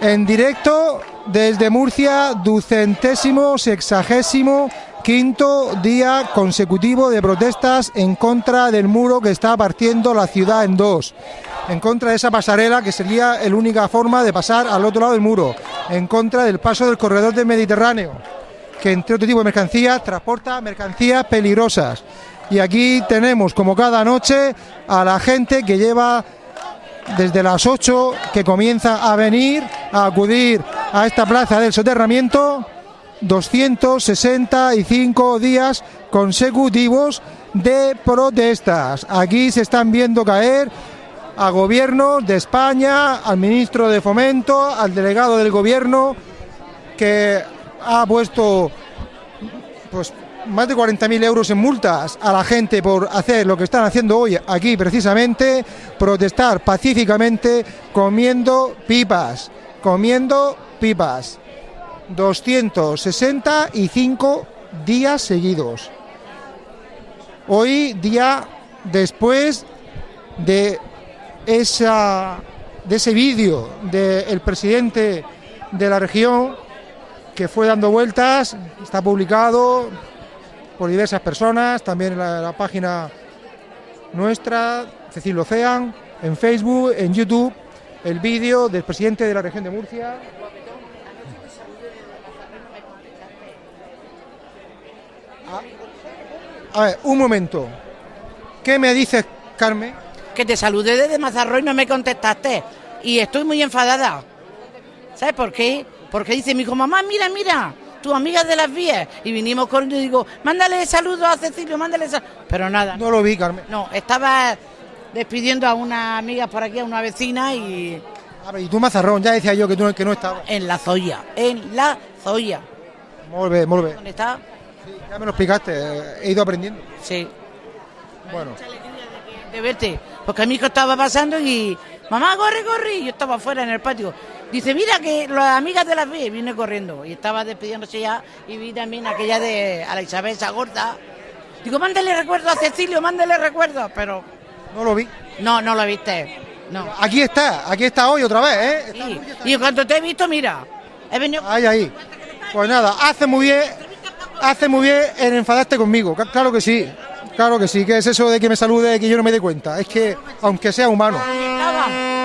En directo desde Murcia, ducentésimo, sexagésimo, quinto día consecutivo de protestas en contra del muro que está partiendo la ciudad en dos. En contra de esa pasarela que sería la única forma de pasar al otro lado del muro. En contra del paso del corredor del Mediterráneo, que entre otro tipo de mercancías transporta mercancías peligrosas. Y aquí tenemos, como cada noche, a la gente que lleva desde las 8 que comienza a venir a acudir a esta plaza del soterramiento 265 días consecutivos de protestas. Aquí se están viendo caer a gobiernos de España, al ministro de Fomento, al delegado del gobierno que ha puesto pues más de 40.000 euros en multas a la gente por hacer lo que están haciendo hoy aquí precisamente, protestar pacíficamente comiendo pipas, comiendo pipas. 265 días seguidos. Hoy día después de esa de ese vídeo del presidente de la región que fue dando vueltas, está publicado, por diversas personas, también en la, página nuestra, Cecilio Ocean, en Facebook, en YouTube, el vídeo del presidente de la región de Murcia. Ah, a ver, un momento. ¿Qué me dices, Carmen? Que te saludé desde Mazarro y no me contestaste. Y estoy muy enfadada. ¿Sabes por qué? Porque dice mi hijo, mamá, mira, mira, tu amiga de las vías. Y vinimos corriendo y digo, mándale saludos a Cecilio, mándale saludos. Pero nada. No lo vi, Carmen. No, estaba despidiendo a una amiga por aquí, a una vecina y... A ver, y tú Mazarrón, ya decía yo que tú que no estabas. En la Zoya, en la Zoya. Muy bien, muy bien. ¿Dónde está? Sí, ya me lo explicaste, he ido aprendiendo. Sí. Bueno. De, de verte, porque a mi hijo estaba pasando y mamá, corre, corre, y yo estaba afuera en el patio. Dice, mira que las amigas de las vi, viene corriendo y estaba despidiéndose ya y vi también aquella de a la Isabel esa gorda. Digo, mándale recuerdo a Cecilio, mándale recuerdo, pero... No lo vi. No, no lo viste. No. Aquí está, aquí está hoy otra vez, ¿eh? Sí. Y cuando te he visto, mira, he venido... Ahí, ahí. Pues nada, hace muy bien, hace muy bien en enfadarte conmigo, claro que sí. Claro que sí, que es eso de que me salude que yo no me dé cuenta. Es que, aunque sea humano.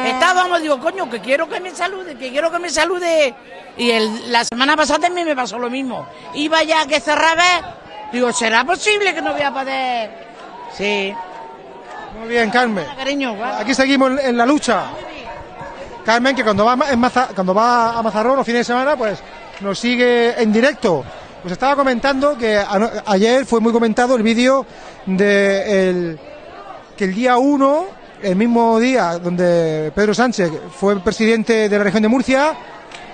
Estábamos, digo, coño, que quiero que me salude, que quiero que me salude. Y el, la semana pasada también me pasó lo mismo. Iba ya que cerraba, digo, ¿será posible que no voy a poder? Sí. Muy bien, Carmen. Cariño, Aquí seguimos en la lucha. Carmen, que cuando va, en cuando va a Mazarrón los fines de semana, pues nos sigue en directo. Pues estaba comentando que ayer fue muy comentado el vídeo de que el día 1, el mismo día donde Pedro Sánchez fue presidente de la región de Murcia,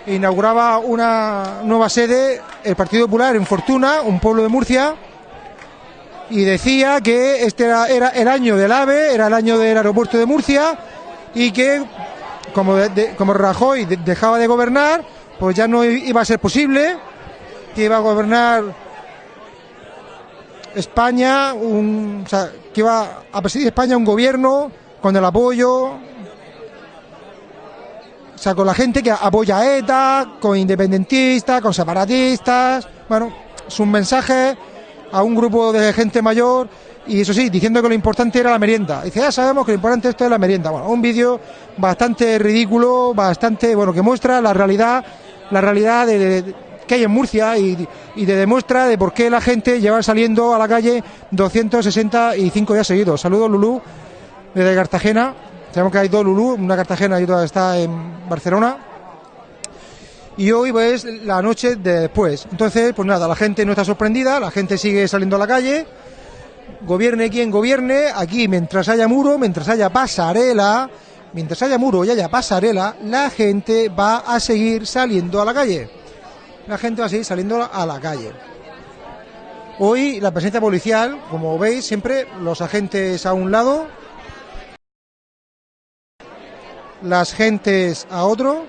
inauguraba una nueva sede, el Partido Popular en Fortuna, un pueblo de Murcia, y decía que este era, el año del AVE, era el año del aeropuerto de Murcia, y que como, como Rajoy dejaba de gobernar, pues ya no iba a ser posible que iba a gobernar España, un, o sea, que iba a presidir España un gobierno con el apoyo, o sea, con la gente que apoya a ETA, con independentistas, con separatistas, bueno, es un mensaje a un grupo de gente mayor y eso sí, diciendo que lo importante era la merienda. Dice, ya sabemos que lo importante esto es la merienda. Bueno, un vídeo bastante ridículo, bastante, bueno, que muestra la realidad, la realidad de que hay en Murcia y, te demuestra de por qué la gente lleva saliendo a la calle 265 días seguidos. Saludos Lulú desde Cartagena. Sabemos que hay dos Lulú, una Cartagena y otra está en Barcelona. Y hoy pues la noche de después. Entonces, pues nada, la gente no está sorprendida, la gente sigue saliendo a la calle. Gobierne quien gobierne, aquí mientras haya muro, mientras haya pasarela, mientras haya muro y haya pasarela, la gente va a seguir saliendo a la calle la gente va a seguir saliendo a la calle. Hoy la presencia policial, como veis, siempre los agentes a un lado, las gentes a otro.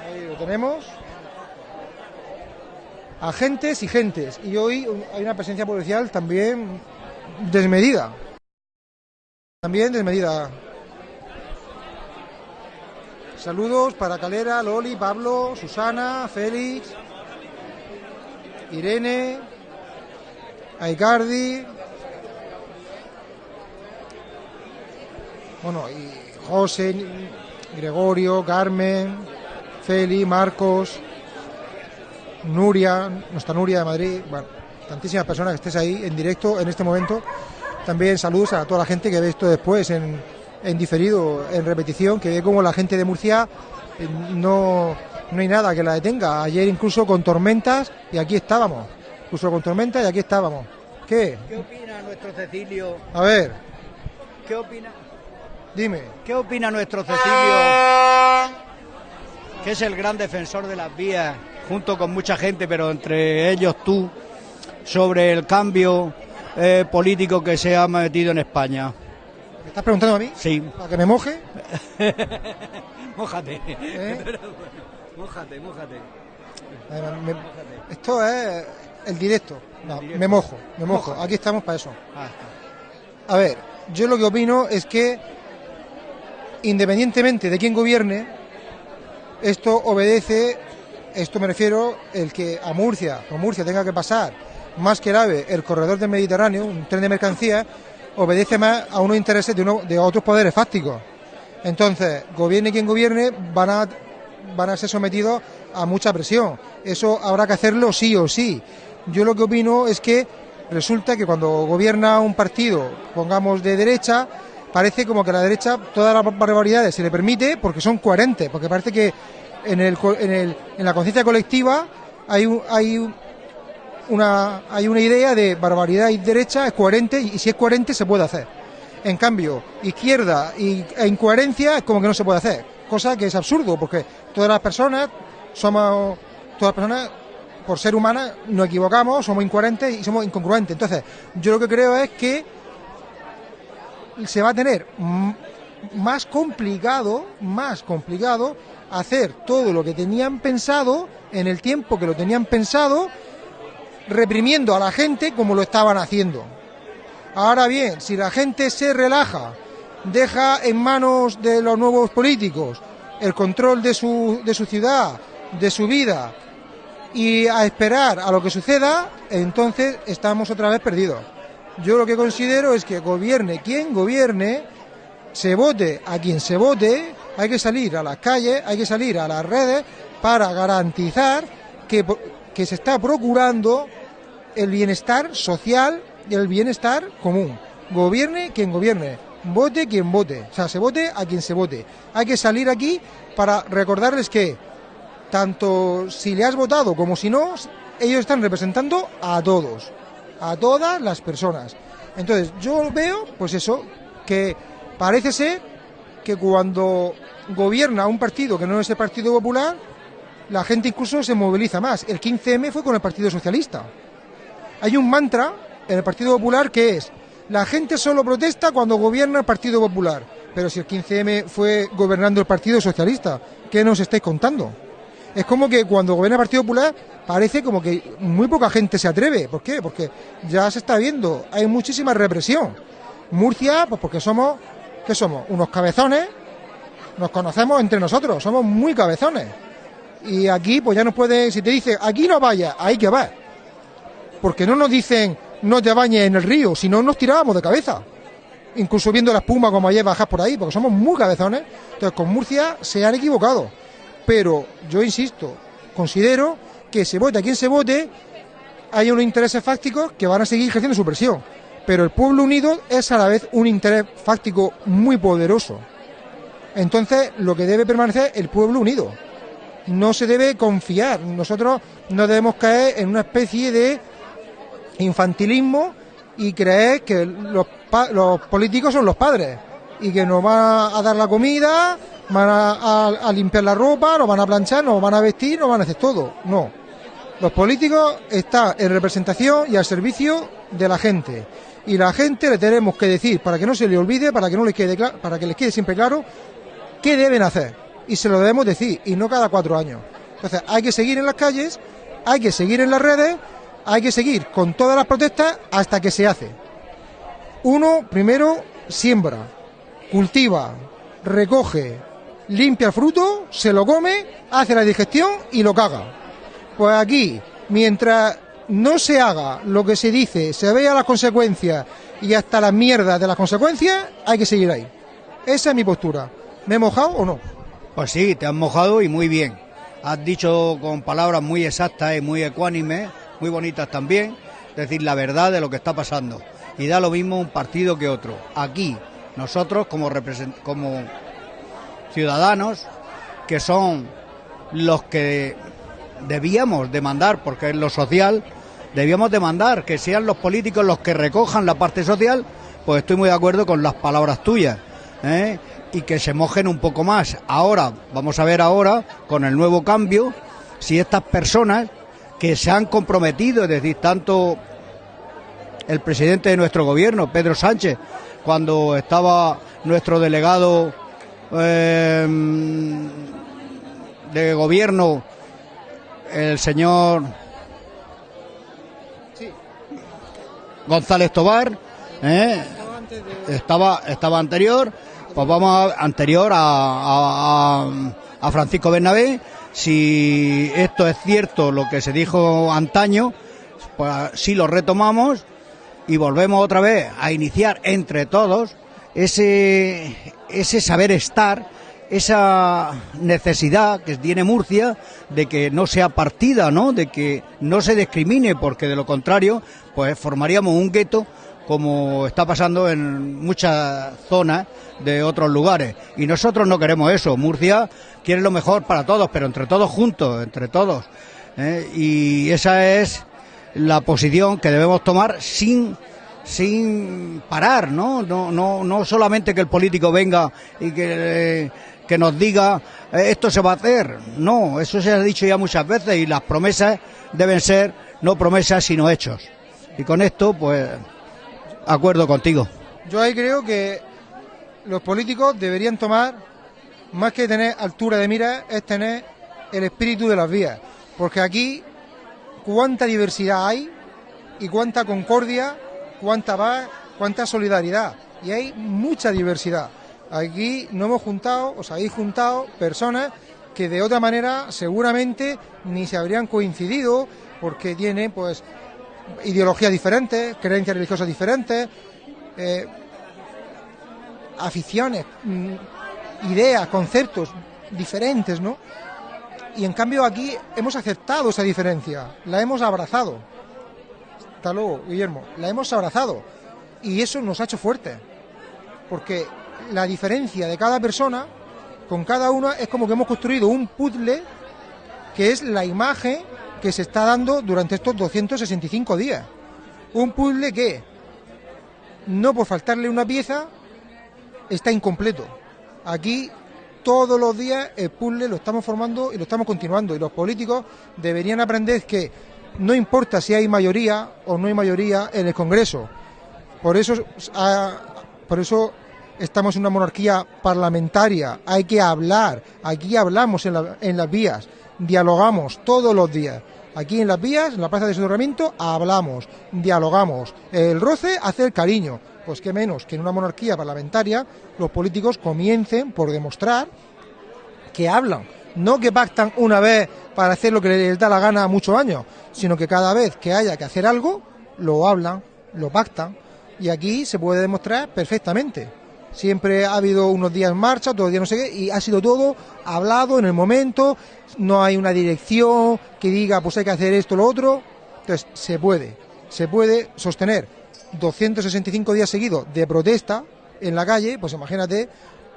Ahí lo tenemos. Agentes y gentes. Y hoy hay una presencia policial también desmedida. También desmedida. Saludos para Calera, Loli, Pablo, Susana, Félix, Irene, Aicardi. Bueno, y José, Gregorio, Carmen, Feli, Marcos, Nuria, nuestra Nuria de Madrid. Bueno, tantísimas personas que estés ahí en directo en este momento. También saludos a toda la gente que ve esto después en, en diferido, en repetición, que ve como la gente de Murcia eh, no, no hay nada que la detenga. Ayer incluso con tormentas y aquí estábamos. Incluso con tormentas y aquí estábamos. ¿Qué? ¿Qué opina nuestro Cecilio? A ver, ¿Qué opina? dime. ¿Qué opina nuestro Cecilio? Que es el gran defensor de las vías, junto con mucha gente, pero entre ellos tú, sobre el cambio eh, político que se ha metido en España. ¿Me estás preguntando a mí? Sí. ¿Para que me moje? Mójate. ¿Eh? Mójate, mójate. Me- esto es el directo. No, me mojo, me mojo. Aquí estamos para eso. Ah, A ver, yo lo que opino es que, independientemente de quién gobierne, esto obedece, esto me refiero, el que a Murcia, o Murcia tenga que pasar más que grave el corredor del Mediterráneo, un tren de mercancías, obedece más a unos intereses de, uno, de otros poderes fácticos. Entonces, gobierne quien gobierne, van a, van a ser sometidos a mucha presión. Eso habrá que hacerlo sí o sí. Yo lo que opino es que resulta que cuando gobierna un partido, pongamos de derecha, parece como que a la derecha todas las barbaridades se le permite porque son coherentes, porque parece que en, el, en, el, en la conciencia colectiva hay, un- hay un- una, hay una idea de barbaridad y derecha es coherente y si es coherente se puede hacer. En cambio, izquierda y, e incoherencia es como que no se puede hacer, cosa que es absurdo porque todas las personas somos, todas las personas por ser humanas nos equivocamos, somos incoherentes y somos incongruentes. Entonces, yo lo que creo es que se va a tener más complicado, más complicado hacer todo lo que tenían pensado en el tiempo que lo tenían pensado, reprimiendo a la gente como lo estaban haciendo. Ahora bien, si la gente se relaja, deja en manos de los nuevos políticos el control de su, de su ciudad, de su vida, y a esperar a lo que suceda, entonces estamos otra vez perdidos. Yo lo que considero es que gobierne quien gobierne, se vote a quien se vote, hay que salir a las calles, hay que salir a las redes para garantizar que, que se está procurando el bienestar social y el bienestar común. Gobierne quien gobierne, vote quien vote, o sea, se vote a quien se vote. Hay que salir aquí para recordarles que tanto si le has votado como si no, ellos están representando a todos, a todas las personas. Entonces, yo veo, pues eso, que parece ser que cuando gobierna un partido que no es el Partido Popular, la gente incluso se moviliza más. El 15M fue con el Partido Socialista. Hay un mantra en el Partido Popular que es, la gente solo protesta cuando gobierna el Partido Popular. Pero si el 15M fue gobernando el Partido Socialista, ¿qué nos estáis contando? Es como que cuando gobierna el Partido Popular parece como que muy poca gente se atreve. ¿Por qué? Porque ya se está viendo, hay muchísima represión. Murcia, pues porque somos, ¿qué somos? Unos cabezones, nos conocemos entre nosotros, somos muy cabezones. Y aquí, pues ya nos puede, si te dice, aquí no vayas, hay que va. Porque no nos dicen, no te bañes en el río, si no nos tirábamos de cabeza. Incluso viendo la espuma como ayer bajas por ahí, porque somos muy cabezones. Entonces, con Murcia se han equivocado. Pero yo insisto, considero que se vote a quien se vote, hay unos intereses fácticos que van a seguir ejerciendo su presión. Pero el pueblo unido es a la vez un interés fáctico muy poderoso. Entonces, lo que debe permanecer es el pueblo unido. No se debe confiar. Nosotros no debemos caer en una especie de infantilismo y creer que los, políticos son los padres y que nos van a dar la comida, van a, limpiar la ropa, nos van a planchar, nos van a vestir, nos van a hacer todo. No. Los políticos están en representación y al servicio de la gente. Y la gente le tenemos que decir, para que no se le olvide, para que no les quede para que les quede siempre claro, qué deben hacer. Y se lo debemos decir, y no cada cuatro años. Entonces, hay que seguir en las calles, hay que seguir en las redes, hay que seguir con todas las protestas hasta que se hace. Uno, primero, siembra, cultiva, recoge, limpia el fruto, se lo come, hace la digestión y lo caga. Pues aquí, mientras no se haga lo que se dice, se vea las consecuencias y hasta las mierdas de las consecuencias, hay que seguir ahí. Esa es mi postura. ¿Me he mojado o no? Pues sí, te has mojado y muy bien. Has dicho con palabras muy exactas y muy ecuánimes, muy bonitas también, decir la verdad de lo que está pasando. Y da lo mismo un partido que otro. Aquí, nosotros como, como ciudadanos, que son los que debíamos demandar, porque es lo social, debíamos demandar que sean los políticos los que recojan la parte social, pues estoy muy de acuerdo con las palabras tuyas. ¿eh? Y que se mojen un poco más. Ahora, vamos a ver ahora, con el nuevo cambio, si estas personas que se han comprometido, es decir, tanto el presidente de nuestro gobierno, Pedro Sánchez, cuando estaba nuestro delegado eh, de gobierno, el señor González Tobar, ¿eh? estaba, estaba anterior, pues vamos anterior a, a, Francisco Bernabé. Si esto es cierto, lo que se dijo antaño, pues si lo retomamos y volvemos otra vez a iniciar entre todos ese, ese saber estar, esa necesidad que tiene Murcia de que no sea partida, ¿no? De que no se discrimine, porque de lo contrario, pues formaríamos un gueto como está pasando en muchas zonas de otros lugares. Y nosotros no queremos eso. Murcia quiere lo mejor para todos, pero entre todos juntos, entre todos. ¿eh? Y esa es la posición que debemos tomar sin sin parar, ¿no? No, no, no solamente que el político venga y que, que nos diga eh, esto se va a hacer. No, eso se ha dicho ya muchas veces y las promesas deben ser no promesas sino hechos. Y con esto, pues, acuerdo contigo. Yo ahí creo que los políticos deberían tomar, más que tener altura de mira, es tener el espíritu de las vías. Porque aquí, cuánta diversidad hay y cuánta concordia, cuánta paz, cuánta solidaridad. Y hay mucha diversidad. Aquí no hemos juntado, os habéis juntado personas que de otra manera seguramente ni se habrían coincidido porque tienen pues ideologías diferentes, creencias religiosas diferentes, eh, aficiones, mm, ideas, conceptos diferentes, ¿no? Y en cambio aquí hemos aceptado esa diferencia, la hemos abrazado. Hasta luego, Guillermo, la hemos abrazado. Y eso nos ha hecho fuertes. Porque la diferencia de cada persona, con cada una, es como que hemos construido un puzzle que es la imagen que se está dando durante estos 265 días. Un puzzle que, no por faltarle una pieza, está incompleto. Aquí todos los días el puzzle lo estamos formando y lo estamos continuando. Y los políticos deberían aprender que no importa si hay mayoría o no hay mayoría en el Congreso. Por eso, ah, por eso estamos en una monarquía parlamentaria. Hay que hablar. Aquí hablamos en, en las vías. Dialogamos todos los días. Aquí en las vías, en la plaza de soterramiento, hablamos, dialogamos. El roce hace el cariño. Pues qué menos que en una monarquía parlamentaria los políticos comiencen por demostrar que hablan. No que pactan una vez para hacer lo que les da la gana muchos años, sino que cada vez que haya que hacer algo, lo hablan, lo pactan. Y aquí se puede demostrar perfectamente siempre ha habido unos días en marcha, otros días no sé qué, y ha sido todo hablado en el momento, no hay una dirección que diga pues hay que hacer esto lo otro, entonces se puede, se puede sostener 265 días seguidos de protesta en la calle, pues imagínate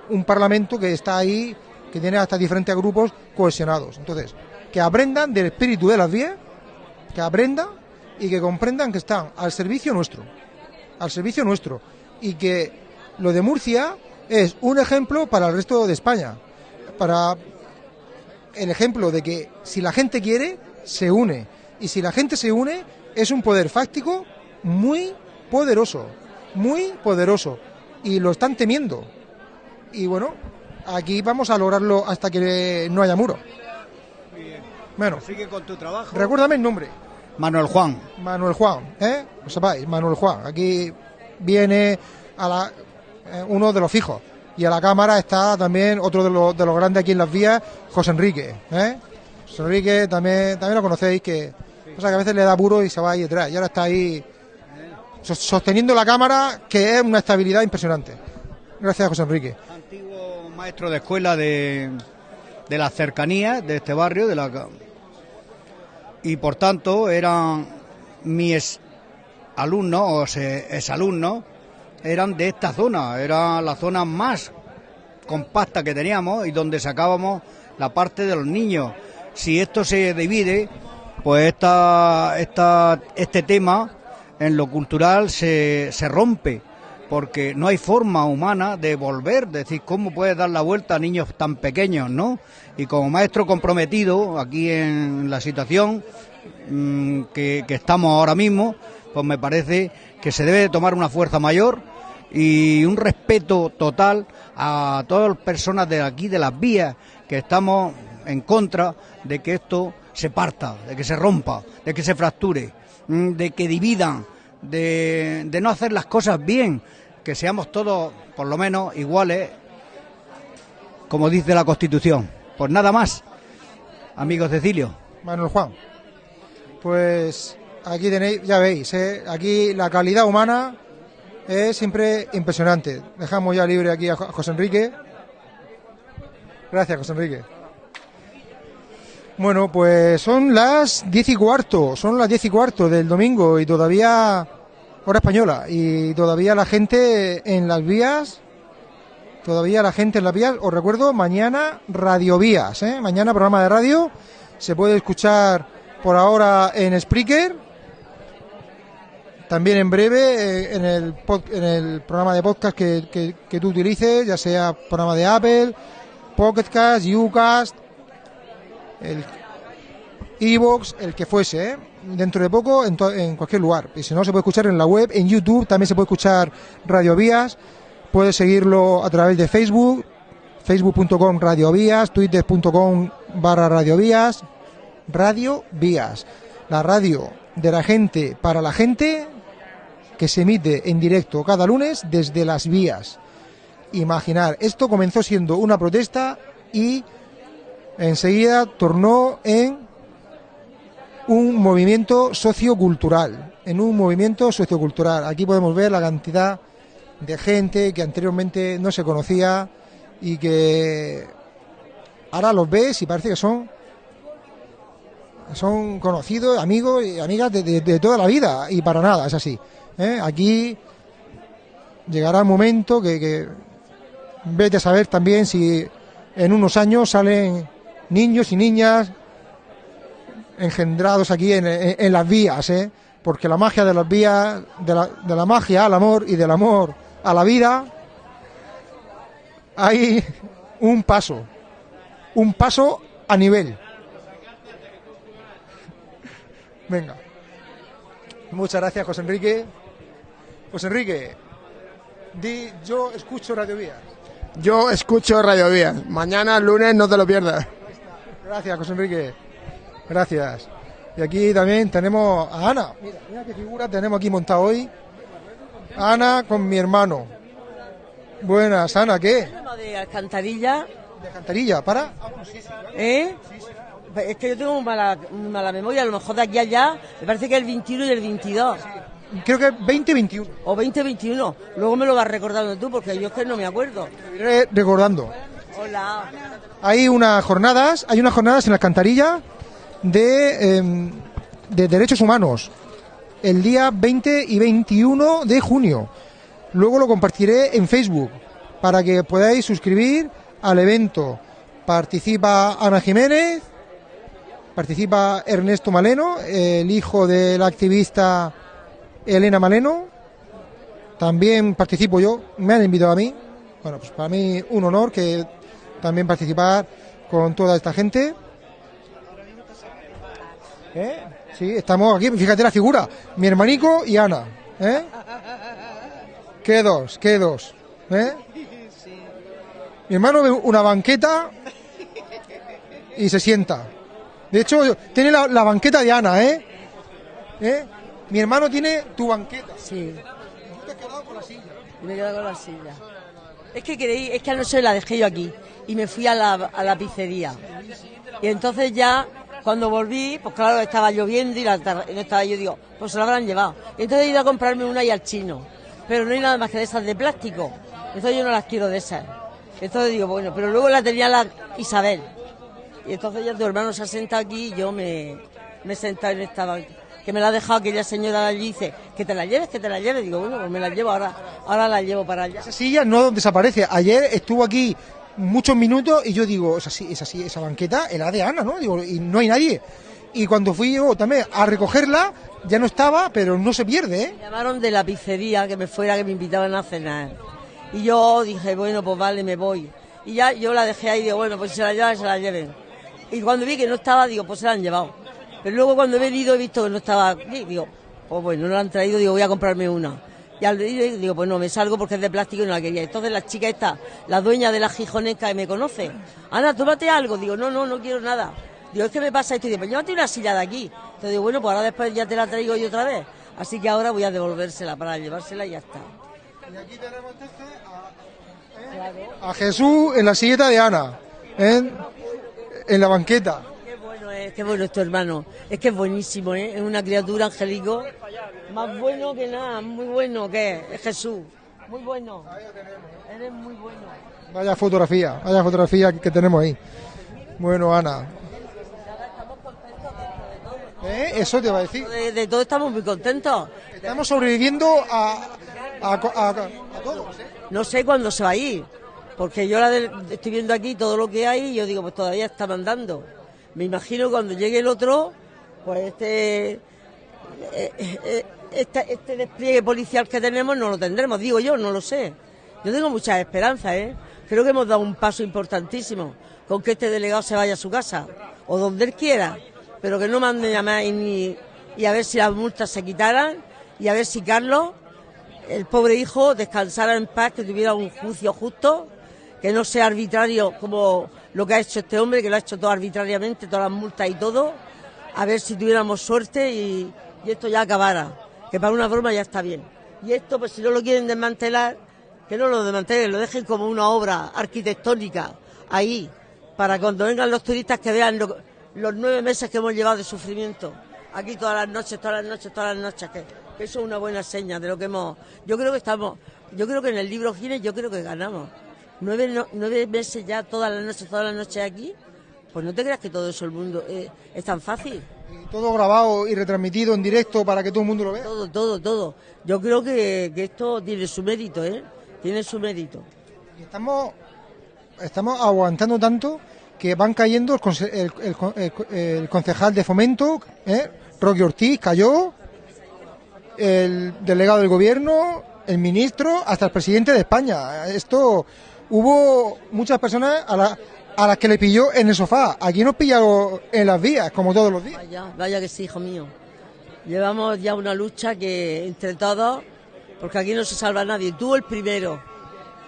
un parlamento que está ahí, que tiene hasta diferentes grupos cohesionados. Entonces, que aprendan del espíritu de las vías, que aprendan y que comprendan que están al servicio nuestro, al servicio nuestro, y que lo de Murcia es un ejemplo para el resto de España, para el ejemplo de que si la gente quiere, se une. Y si la gente se une, es un poder fáctico muy poderoso, muy poderoso. Y lo están temiendo. Y bueno, aquí vamos a lograrlo hasta que no haya muro. Bueno, sigue con tu trabajo. Recuérdame el nombre. Manuel Juan. Manuel Juan, ¿eh? Lo sepáis, Manuel Juan. Aquí viene a la uno de los fijos. Y a la cámara está también otro de los, de los grandes aquí en las vías, José Enrique. ¿eh? José Enrique también, también lo conocéis, que, o sea, que a veces le da puro y se va ahí detrás. Y ahora está ahí sos- sosteniendo la cámara, que es una estabilidad impresionante. Gracias, José Enrique. Antiguo maestro de escuela de, de las cercanías de este barrio, de la y por tanto eran mis alumnos o exalumnos, eran de esta zona, era la zona más compacta que teníamos y donde sacábamos la parte de los niños. Si esto se divide, pues esta, esta, este tema en lo cultural se, se rompe, porque no hay forma humana de volver, de decir, ¿cómo puedes dar la vuelta a niños tan pequeños, no? Y como maestro comprometido aquí en la situación mm, que, que estamos ahora mismo, pues me parece que se debe de tomar una fuerza mayor y un respeto total a todas las personas de aquí, de las vías, que estamos en contra de que esto se parta, de que se rompa, de que se fracture, mm, de que dividan, de, de no hacer las cosas bien, que seamos todos, por lo menos, iguales, como dice la Constitución. Pues nada más, amigos Cecilio. Manuel Juan. Pues aquí tenéis, ya veis, ¿eh? aquí la calidad humana es siempre impresionante. Dejamos ya libre aquí a Jo- José Enrique. Gracias, José Enrique. Bueno, pues son las diez y cuarto, son las diez y cuarto del domingo y todavía hora española y todavía la gente en las vías, todavía la gente en las vías. Os recuerdo mañana Radio Vías, ¿eh? mañana programa de radio se puede escuchar por ahora en Spreaker. También en breve eh, en, el en el programa de podcast que, que- tú utilices, ya sea programa de Apple, Pocketcast, Ucast, el Evox, el que fuese, ¿eh? dentro de poco en, en cualquier lugar. Y si no, se puede escuchar en la web, en YouTube, también se puede escuchar Radio Vías. Puedes seguirlo a través de Facebook, facebook.com Radio Vías, twitter.com barra Radio Vías, Radio Vías, la radio de la gente para la gente que se emite en directo cada lunes desde las vías. Imaginar, esto comenzó siendo una protesta y enseguida tornó en un movimiento sociocultural, en un movimiento sociocultural. Aquí podemos ver la cantidad de gente que anteriormente no se conocía y que ahora los ves y parece que son son conocidos, amigos y amigas de, de- de toda la vida y para nada, es así. ¿Eh? Aquí llegará un momento que, vete a saber también si en unos años salen niños y niñas engendrados aquí en, las vías, ¿eh? porque la magia de las vías, de la magia al amor y del amor a la vida, hay un paso, un paso a nivel. Venga. Muchas gracias, José Enrique. José Enrique, di yo escucho Radio Vías. Yo escucho Radio Vías. Mañana, lunes, no te lo pierdas. Gracias, José Enrique. Gracias. Y aquí también tenemos a Ana. Mira, mira qué figura tenemos aquí montada hoy. Ana con mi hermano. Buenas, Ana, ¿qué? De alcantarilla, De cantarilla, ¿para? ¿eh? Es que yo tengo mala, mala memoria, a lo mejor de aquí a allá, me parece que el 21 y el 22, Creo que es 2021. o 20-21. Luego me lo vas recordando tú, porque yo es que no me acuerdo. Iré recordando. Hola. Hay unas jornadas, hay unas jornadas en la alcantarilla de, em, de derechos humanos el día 20 y 21 de junio. Luego lo compartiré en Facebook para que podáis suscribir al evento. Participa Ana Jiménez, participa Ernesto Maleno, el hijo de la activista Elena Maleno. También participo yo, me han invitado a mí. Bueno, pues para mí un honor que también participar con toda esta gente. ¿Eh? Sí, estamos aquí, fíjate la figura, mi hermanico y Ana. ¿eh? ¿Qué dos? ¿Qué dos? ¿eh? Mi hermano ve una banqueta y se sienta. De hecho, tiene la, la banqueta de Ana, ¿eh? ¿eh? Mi hermano tiene tu banqueta. Sí. Tú te has quedado con la silla. Y me he quedado con la silla. Es que creí, es que anoche la dejé yo aquí y me fui a la, a la pizzería. Y entonces ya, cuando volví, pues claro, estaba lloviendo y la estaba yo, digo, pues se la habrán llevado. Y entonces he ido a comprarme una y al chino. Pero no hay nada más que de esas de plástico. Entonces yo no las quiero de esas. Entonces digo, bueno, pero luego la tenía la Isabel. Y entonces ya tu hermano se ha sentado aquí y yo me, me he sentado en esta banca. Que me la ha dejado aquella señora allí y dice, que te la lleves, que te la lleves. Digo, bueno, pues me la llevo ahora, ahora la llevo para allá. Esa silla no desaparece. Ayer estuvo aquí muchos minutos y yo digo, esa, si- esa, si- esa banqueta era de Ana, ¿no? Digo, y no hay nadie. Y cuando fui yo también a recogerla, ya no estaba, pero no se pierde, ¿eh? Me llamaron de la pizzería que me fuera, que me invitaban a cenar. Y yo dije, bueno, pues vale, me voy. Y ya yo la dejé ahí, digo, bueno, pues si se la llevan, se la lleven. Y cuando vi que no estaba, digo, pues se la han llevado. Pero luego cuando he venido he visto que no estaba aquí, digo, pues bueno, no la han traído, digo, voy a comprarme una. Y al venir digo, pues no, me salgo porque es de plástico y no la quería. Entonces la chica esta, la dueña de la gijonesca que me conoce, Ana, tómate algo. Digo, no, no, no quiero nada. Digo, es que me pasa esto. Y digo, pues llévate una silla de aquí. Entonces digo, bueno, pues ahora después ya te la traigo yo otra vez. Así que ahora voy a devolvérsela para llevársela y ya está. A Jesús en la silleta de Ana, ¿eh? en la banqueta. Bueno es, qué bueno es tu hermano. Es que es buenísimo, ¿eh? Es una criatura angélico. Más bueno que nada, muy bueno que es. Es Jesús. Muy bueno. Eres muy bueno. Vaya fotografía, vaya fotografía que tenemos ahí. Bueno, Ana. ¿Eh? Eso te va a decir. De, de todo estamos muy contentos. Estamos sobreviviendo a, a, a- a todos. ¿eh? No sé cuándo se va a ir, porque yo la del- estoy viendo aquí todo lo que hay y yo digo, pues todavía está mandando. Me imagino cuando llegue el otro, pues este, eh, eh, este, despliegue policial que tenemos no lo tendremos, digo yo, no lo sé. Yo tengo muchas esperanzas, ¿eh? Creo que hemos dado un paso importantísimo con que este delegado se vaya a su casa o donde él quiera, pero que no mande ni- y a ver si las multas se quitaran y a ver si Carlos el pobre hijo descansara en paz, que tuviera un juicio justo, que no sea arbitrario como lo que ha hecho este hombre, que lo ha hecho todo arbitrariamente, todas las multas y todo, a ver si tuviéramos suerte y, esto ya acabara, que para una broma ya está bien. Y esto, pues si no lo quieren desmantelar, que no lo desmantelen, lo dejen como una obra arquitectónica ahí, para cuando vengan los turistas que vean lo- los nueve meses que hemos llevado de sufrimiento. Aquí todas las noches, todas las noches, todas las noches, que, que eso es una buena seña de lo que hemos... Yo creo que estamos, yo creo que en el libro Guinness yo creo que ganamos. Nueve, no- nueve meses ya, todas las noches, todas las noches aquí, pues no te creas que todo eso el mundo eh, es tan fácil. Y Todo grabado y retransmitido en directo para que todo el mundo lo vea. Todo, todo, todo. Yo creo que, que esto tiene su mérito, ¿eh? Tiene su mérito. Y estamos, estamos aguantando tanto que van cayendo el, conse- el- el el co- el concejal de fomento, ¿eh? Roque Ortiz, cayó, el delegado del gobierno, el ministro, hasta el presidente de España. Esto hubo muchas personas a, la- a las que le pilló en el sofá. Aquí nos pillado en las vías, como todos los días. Vaya, vaya que sí, hijo mío. Llevamos ya una lucha que entre todos, porque aquí no se salva nadie. Tú el primero,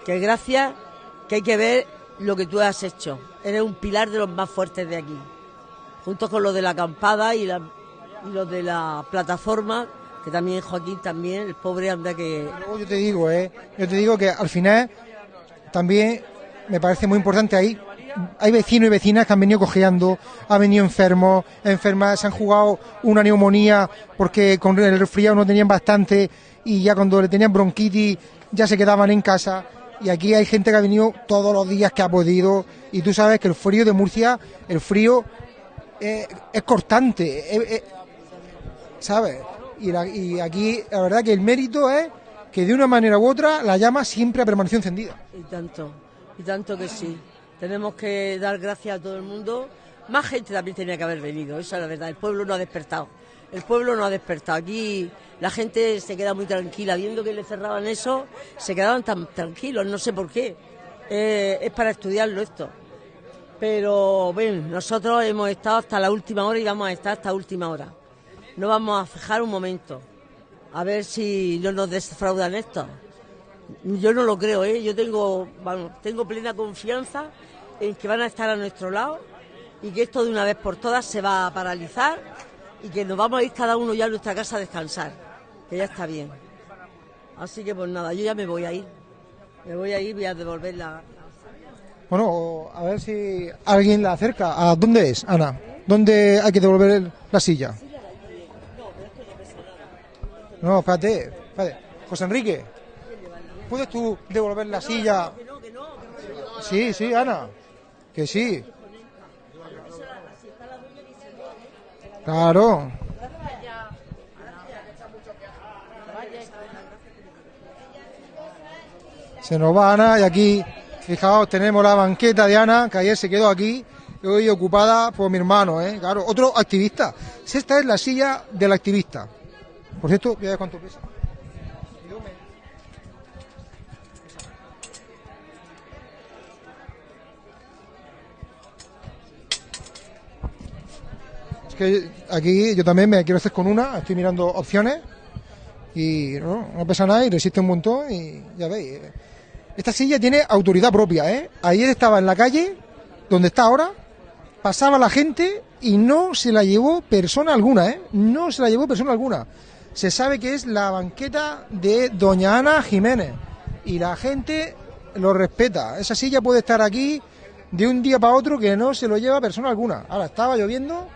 que gracias que hay que ver lo que tú has hecho. Eres un pilar de los más fuertes de aquí. Junto con los de la acampada y, la- y los de la plataforma, que también Joaquín también, el pobre anda que... Luego yo te digo, ¿eh? Yo te digo que al final también me parece muy importante ahí. Hay vecinos y vecinas que han venido cojeando, han venido enfermos, enfermas, se han jugado una neumonía porque con el resfriado no tenían bastante y ya cuando le tenían bronquitis ya se quedaban en casa. Y aquí hay gente que ha venido todos los días que ha podido. Y tú sabes que el frío de Murcia, el frío eh, es cortante. eh, eh, ¿sabes? Y, y aquí la verdad que el mérito es que de una manera u otra la llama siempre ha permanecido encendida. Y tanto, y tanto que sí. Tenemos que dar gracias a todo el mundo. Más gente también tenía que haber venido, esa es la verdad. El pueblo no ha despertado. El pueblo no ha despertado. Aquí la gente se queda muy tranquila. Viendo que le cerraban eso, se quedaban tan tranquilos, no sé por qué. Eh, es para estudiarlo esto. Pero, bueno, nosotros hemos estado hasta la última hora y vamos a estar hasta la última hora. No vamos a fijar un momento. A ver si no nos defraudan esto. Yo no lo creo, ¿eh? Yo tengo, vamos, tengo plena confianza en que van a estar a nuestro lado y que esto de una vez por todas se va a paralizar y que nos vamos a ir cada uno ya a nuestra casa a descansar, que ya está bien. Así que pues nada, yo ya me voy a ir. Me voy a ir, voy a devolver la... Bueno, a ver si alguien la acerca. ¿A dónde es, Ana? ¿Dónde hay que devolver la silla? No, espérate, espérate. José Enrique, ¿puedes tú devolver la silla? Sí, sí, Ana, que sí. Claro. Se nos va Ana y aquí, fijaos, tenemos la banqueta de Ana, que ayer se quedó aquí, hoy ocupada por mi hermano, ¿eh? Claro, otro activista. Esta es la silla del activista. Por cierto, voy a ver cuánto pesa. Es que aquí yo también me quiero hacer con una, estoy mirando opciones y no, no pesa nada y resiste un montón y ya veis. Esta silla tiene autoridad propia, ¿eh? Ayer estaba en la calle, donde está ahora, pasaba la gente y no se la llevó persona alguna, ¿eh? No se la llevó persona alguna. Se sabe que es la banqueta de Doña Ana Jiménez y la gente lo respeta. Esa silla puede estar aquí de un día para otro que no se lo lleva persona alguna. Ahora estaba lloviendo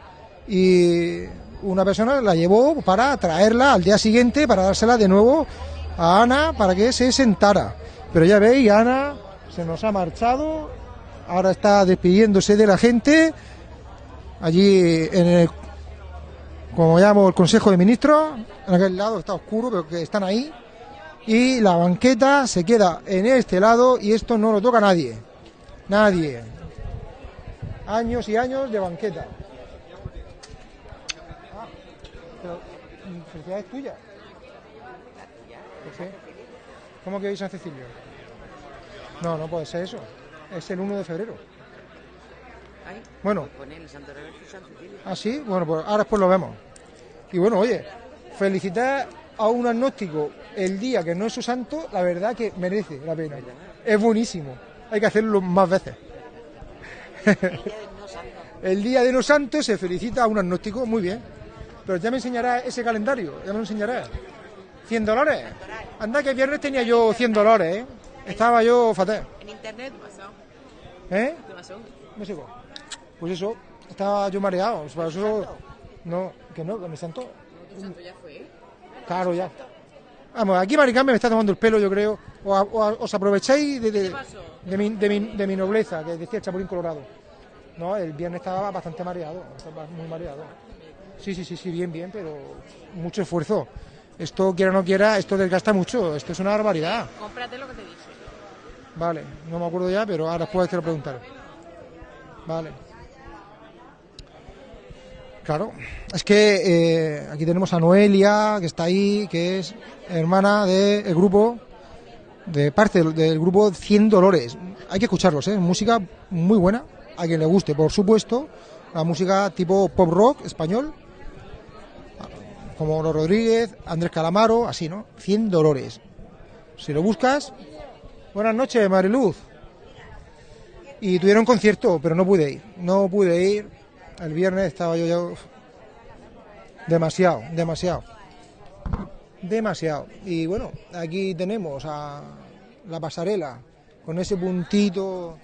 y una persona la llevó para traerla al día siguiente para dársela de nuevo a Ana para que se sentara. Pero ya veis, Ana se nos ha marchado, ahora está despidiéndose de la gente allí en el, como llamo, el Consejo de Ministros, en aquel lado está oscuro, pero que están ahí, y la banqueta se queda en este lado y esto no lo toca nadie, nadie. Años y años de banqueta. Ah, pero, felicidades tuyas. ¿Por qué? ¿Cómo que hoy San Cecilio? No, no puede ser eso. Es el 1 de febrero. Bueno. ¿Ah, sí? Bueno, pues ahora después lo vemos. Y bueno, oye, felicitar a un agnóstico el día que no es su santo, la verdad que merece la pena. Es buenísimo. Hay que hacerlo más veces. el día de no santo se felicita a un agnóstico, muy bien. Pero ya me enseñará ese calendario, ya me lo enseñará. 100 dólares. Anda que el viernes tenía yo 100 dólares, ¿eh? Estaba yo fatal. En internet pasó. ¿Eh? ¿Qué pasó? No sé cómo. Pues eso, estaba yo mareado. Por eso, no, que no, que me sentó. ¿Tu santo ya fue? Claro, ya. Vamos, aquí Maricarmen me está tomando el pelo, yo creo. O, os aprovecháis de, de, de mi, de, mi, de mi nobleza, que decía el Chapulín Colorado. No, el viernes estaba bastante mareado, estaba muy mareado. Sí, sí, sí, sí, bien, bien, pero mucho esfuerzo. Esto, quiera o no quiera, esto desgasta mucho, esto es una barbaridad. Cómprate lo que te dije. Vale, no me acuerdo ya, pero ahora después te lo preguntaré. Vale. Claro, es que eh, aquí tenemos a Noelia, que está ahí, que es hermana del grupo, de parte del, del grupo 100 Dolores. Hay que escucharlos, ¿eh? Música muy buena, a quien le guste, por supuesto. La música tipo pop rock español, como los Rodríguez, Andrés Calamaro, así, ¿no? 100 Dolores. Si lo buscas, Buenas noches, Mariluz. Y tuvieron concierto, pero no pude ir. No pude ir. El viernes estaba yo ya. Demasiado, demasiado. Demasiado. Y bueno, aquí tenemos a la pasarela con ese puntito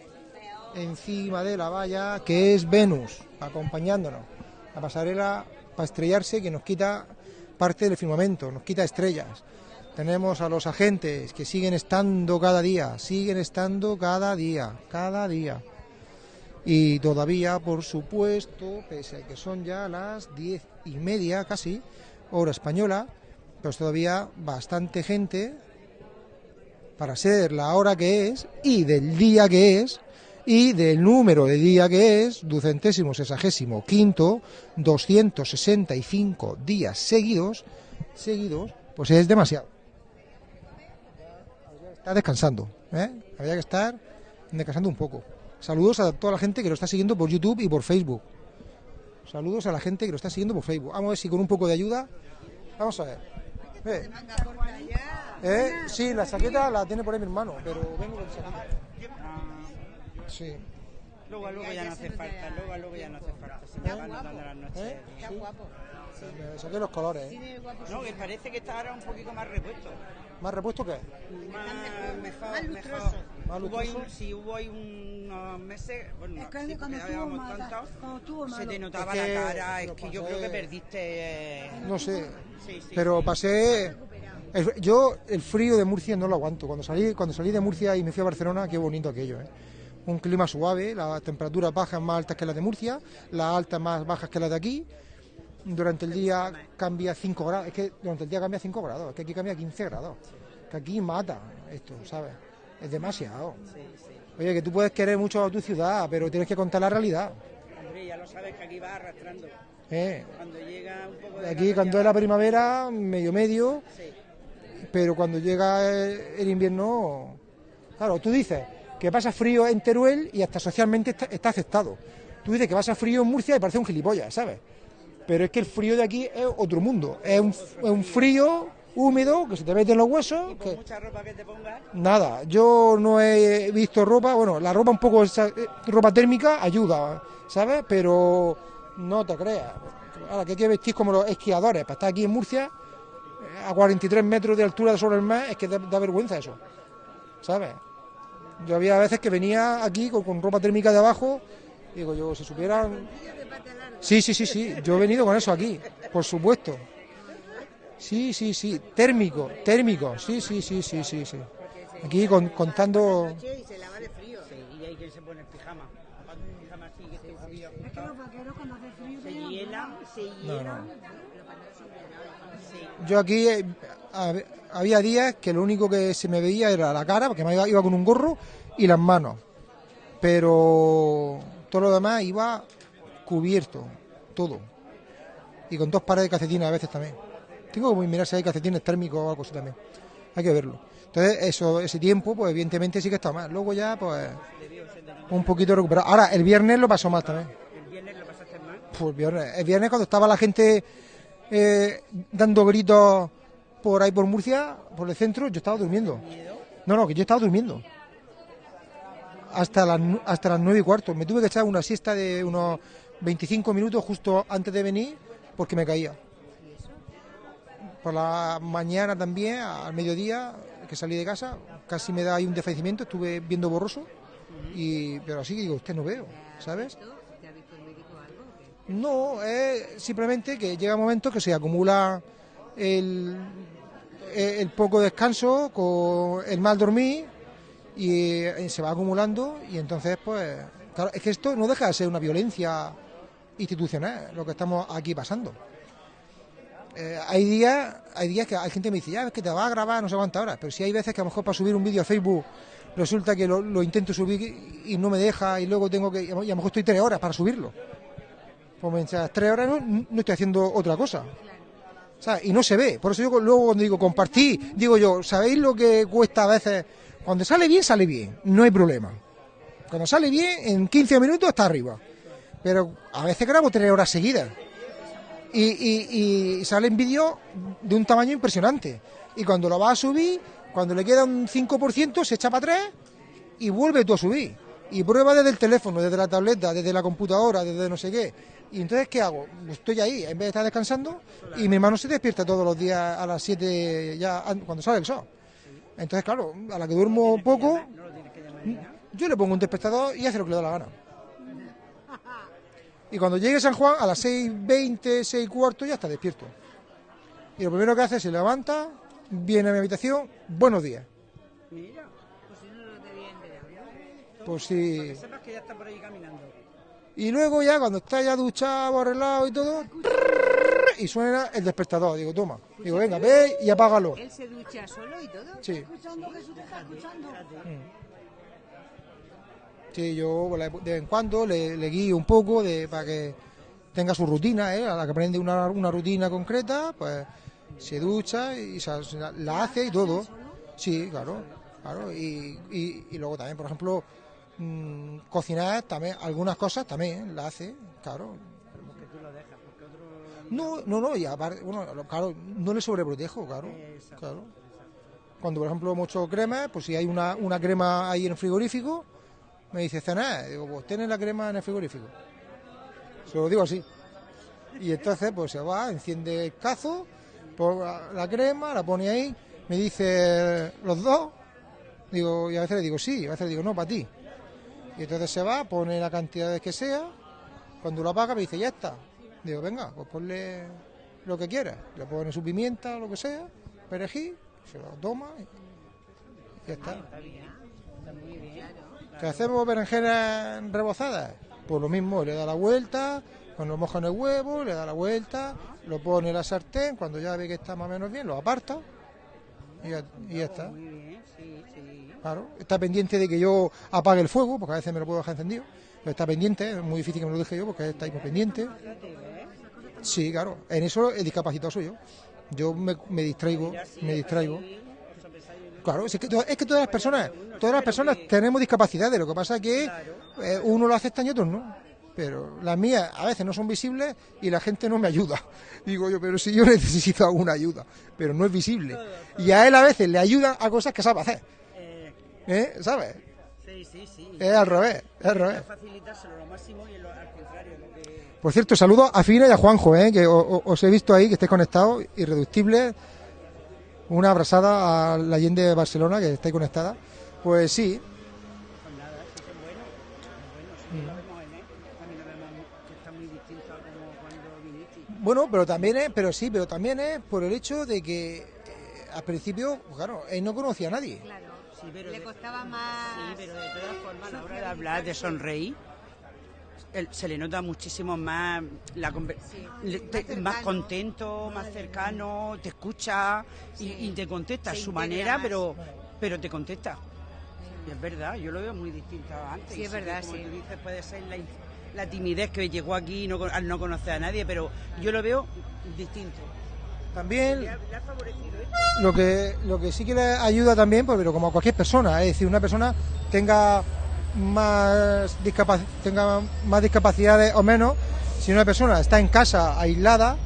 encima de la valla que es Venus acompañándonos. La pasarela para estrellarse que nos quita parte del firmamento, nos quita estrellas. Tenemos a los agentes que siguen estando cada día, siguen estando cada día, cada día. Y todavía, por supuesto, pese a que son ya las diez y media casi, hora española, pues todavía bastante gente para ser la hora que es y del día que es y del número de día que es, ducentésimo sesagésimo quinto, 265 días seguidos, seguidos, pues es demasiado. Está descansando, ¿eh? Habría que estar descansando un poco. Saludos a toda la gente que lo está siguiendo por YouTube y por Facebook. Saludos a la gente que lo está siguiendo por Facebook. Vamos a ver si con un poco de ayuda. Vamos a ver. Eh. Eh, Sí, la chaqueta la tiene por ahí mi hermano, pero vengo con chaqueta. Sí. Luego, luego ya no hace falta, luego, luego ya no hace falta. Si me van dando las noches. ¿Eh? Sí. Me saqué los colores. ¿eh? No, que parece que está ahora un poquito más repuesto. ¿Más repuesto qué? Más, mejor, más. Más Hubo un- sí, hubo ahí unos meses, bueno, Es que sí, cuando estuvo tanto, cuando estuvo se te notaba Es que la cara, es que yo creo que perdiste... eh, No sé, sí, sí, pero sí. pasé... el- yo el frío de Murcia no lo aguanto. Cuando salí, cuando salí de Murcia y me fui a Barcelona, qué bonito aquello, ¿eh? Un clima suave, las temperaturas bajas más altas que las de Murcia, las altas más bajas que las de aquí. Durante el día cambia 5 grados, es que durante el día cambia 5 grados, es que aquí cambia 15 grados. Que aquí mata esto, ¿sabes? Es demasiado. Sí, sí. Oye, que tú puedes querer mucho a tu ciudad, pero tienes que contar la realidad. Ya lo sabes que aquí va arrastrando. ¿eh? Cuando llega un poco de... Aquí cuando es la primavera, medio medio, Sí. pero cuando llega el, el invierno, claro, tú dices que pasa frío en Teruel y hasta socialmente está, está aceptado. Tú dices que pasa frío en Murcia y parece un gilipollas, ¿sabes? Pero es que el frío de aquí es otro mundo, es un, es un frío húmedo que se te mete en los huesos. Con que- mucha ropa que te pongas, Nada, yo no he visto ropa, bueno, la ropa un poco, esa- eh, ropa térmica ayuda, ¿sabes? Pero no te creas. Ahora que hay que vestir como los esquiadores, para estar aquí en Murcia, eh, a 43 metros de altura sobre el mar, es que da, da vergüenza eso, ¿sabes? Yo había veces que venía aquí con, con ropa térmica de abajo, digo yo, si supieran... Sí, sí, sí, sí, yo he venido con eso aquí, por supuesto. Sí, sí, sí, térmico, térmico, sí, sí, sí, sí, sí, sí. Aquí con- contando... Y se lava de frío. sí, y hay quien se pone el pijama. Que Es que los vaqueros cuando hace frío Se hielan, se hielan. Yo aquí eh, hab- había días que lo único que se me veía era la cara, porque me iba, iba con un gorro, y las manos. Pero todo lo demás iba cubierto, todo. Y con dos pares de calcetines a veces también. Tengo que mirar si hay calcetines térmicos o algo así también. Hay que verlo. Entonces, eso, ese tiempo, pues evidentemente sí que está mal. Luego ya, pues, un poquito recuperado. Ahora, el viernes lo pasó mal también. El viernes lo pasaste mal. Pues el viernes, el viernes cuando estaba la gente eh, dando gritos por ahí por Murcia, por el centro, yo estaba durmiendo. No, no, que yo estaba durmiendo. Hasta las, hasta las nueve y cuarto. Me tuve que echar una siesta de unos 25 minutos justo antes de venir porque me caía. Por la mañana también, al mediodía, que salí de casa, casi me da ahí un desfallecimiento, estuve viendo borroso. Y, pero así que digo, usted no veo, ¿sabes? No, es simplemente que llega un momento que se acumula el, el poco descanso con el mal dormir y eh, se va acumulando y entonces pues claro, es que esto no deja de ser una violencia institucional lo que estamos aquí pasando. Eh, hay días hay días que hay gente que me dice, ya es que te va a grabar no sé cuántas horas, pero si hay veces que a lo mejor para subir un vídeo a Facebook resulta que lo, intento subir y no me deja y luego tengo que, y a lo mejor estoy tres horas para subirlo. Pues mientras tres horas no, no estoy haciendo otra cosa. ¿Sabes? Y no se ve. Por eso yo luego cuando digo compartir, digo yo, ¿sabéis lo que cuesta a veces? Cuando sale bien, sale bien. No hay problema. Cuando sale bien, en 15 minutos está arriba. Pero a veces grabo tres horas seguidas. Y, y, y salen vídeos de un tamaño impresionante. Y cuando lo vas a subir, cuando le queda un 5%, se echa para atrás y vuelve tú a subir. Y prueba desde el teléfono, desde la tableta, desde la computadora, desde no sé qué. Y entonces, ¿qué hago? Estoy ahí, en vez de estar descansando, y mi hermano se despierta todos los días a las 7 ya an- cuando sale el sol. Entonces, claro, a la que duermo poco, yo le pongo un despertador y hace lo que le da la gana. Y cuando llegue San Juan, a las 6.20, 6 y cuarto, ya está despierto. Y lo primero que hace es se levanta, viene a mi habitación, buenos días. Mira, Pues si no lo te bien de hablar. Pues sí. que sepas que ya está por ahí caminando. Y luego ya cuando está ya duchado, arreglado y todo, y suena el despertador. Digo, toma. Digo, venga, ve y apágalo. Él se ducha solo y todo. Sí. escuchando, Jesús te está escuchando. Sí, yo de vez en cuando le, le guío un poco de, para que tenga su rutina, ¿eh? a la que aprende una, una rutina concreta, pues se ducha y se- la, hace y todo. Sí, claro, claro. Y, y, y luego también, por ejemplo, mm, cocinar también, algunas cosas también la hace, claro. No, no, no, y aparte, bueno, claro, no le sobreprotejo, claro, claro. Cuando, por ejemplo, mucho crema, pues si hay una, una crema ahí en el frigorífico, me dice, cenar, digo, pues tienes la crema en el frigorífico. Se lo digo así. Y entonces, pues se va, enciende el cazo, la- crema, la pone ahí, me dice, ¿los dos? Digo, y a veces le digo, sí, a veces le digo, no, para ti. Y entonces se va, pone la cantidad que sea, cuando lo apaga me dice, ya está. Digo, venga, pues ponle lo que quieras. Le pone su pimienta, lo que sea, perejil, se lo toma y ya está. ¿Qué hacemos berenjenas rebozadas? Pues lo mismo, le da la vuelta, cuando moja en el huevo, le da la vuelta, lo pone en la sartén, cuando ya ve que está más o menos bien, lo aparta y ya, y ya está. Muy bien, sí, sí. Claro, está pendiente de que yo apague el fuego, porque a veces me lo puedo dejar encendido, pero está pendiente, es muy difícil que me lo deje yo porque está ahí muy pendiente. Sí, claro, en eso el discapacitado soy yo. Yo me, me distraigo, me distraigo. Claro, es que, es que todas las personas, todas las personas tenemos discapacidades, lo que pasa es que eh, uno lo acepta y otros no. Pero las mías a veces no son visibles y la gente no me ayuda. Digo yo, pero si yo necesito alguna ayuda, pero no es visible. Y a él a veces le ayudan a cosas que sabe hacer. Eh, ¿Eh? ¿Sabes? sí, sí, sí. Es al revés, es al revés. Facilitárselo lo máximo y lo- al contrario, lo que... Por cierto, saludo a Fina y a Juanjo, ¿eh? que o- o- os he visto ahí, que estáis conectados, irreductibles. Una abrazada a la Allende de Barcelona, que estáis conectada. Pues sí, Pues bueno. Es bueno, sí, lo vemos en él. También lo vemos que está muy distinto a como cuando viniste. bueno, pero también es, pero sí, pero también es por el hecho de que eh, al principio, pues claro, él no conocía a nadie. Claro. Sí, pero Le costaba más. Sí, pero de todas formas, a la hora de hablar, de sonreír, él- se le nota muchísimo más, la, le- te- más contento, más cercano, te escucha y, Sí. y te contesta a su manera, más. pero, pero te contesta. Y es verdad, yo lo veo muy distinto a antes. Sí, es verdad, como sí. tú dices, puede ser la, la timidez que llegó aquí no, al no conocer a nadie, pero yo lo veo distinto. También Le ha, le ha favorecido esto. lo que lo que sí que le ayuda también, pues, pero como a cualquier persona, es decir, una persona tenga más tenga más discapacidades o menos, si una persona está en casa aislada,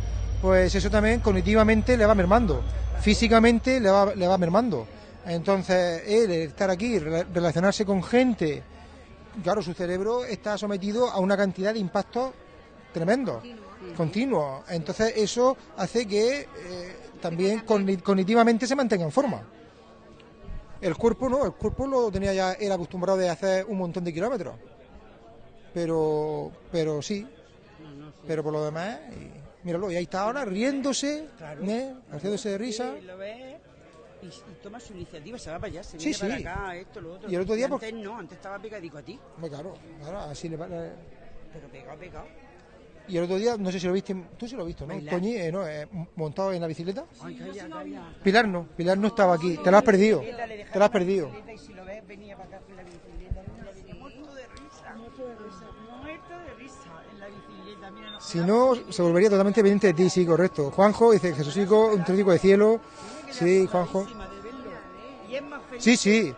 pues eso también cognitivamente le va mermando, físicamente le va, le va mermando. Entonces, él estar aquí, re- relacionarse con gente, claro, su cerebro está sometido a una cantidad de impactos tremendos, continuos. Entonces, eso hace que eh, también cogni- cognitivamente se mantenga en forma. El cuerpo no, el cuerpo lo tenía ya él acostumbrado de hacer un montón de kilómetros. Pero, pero sí, pero por lo demás, y, míralo, y ahí está ahora riéndose, Claro. ¿eh? haciéndose de risa. Sí, lo ves y, y toma su iniciativa, se va para allá, se Sí, viene sí. para acá, esto, lo otro. Y el otro día, antes no, antes estaba pegadico a ti, claro, claro, así le va- le- pero pegado, pegado. Y el otro día, no sé si lo viste, tú sí lo has visto, ¿no? Toñi, eh, ¿no? Eh, montado en la bicicleta. Pilar no, Pilar no estaba aquí, te lo has perdido, te lo has perdido. Si no Si no, se volvería totalmente pendiente de ti, sí, correcto. Juanjo dice Jesucico, un trítico de cielo. Sí, Juanjo. encima de verlo. Y es más feliz. Sí, sí.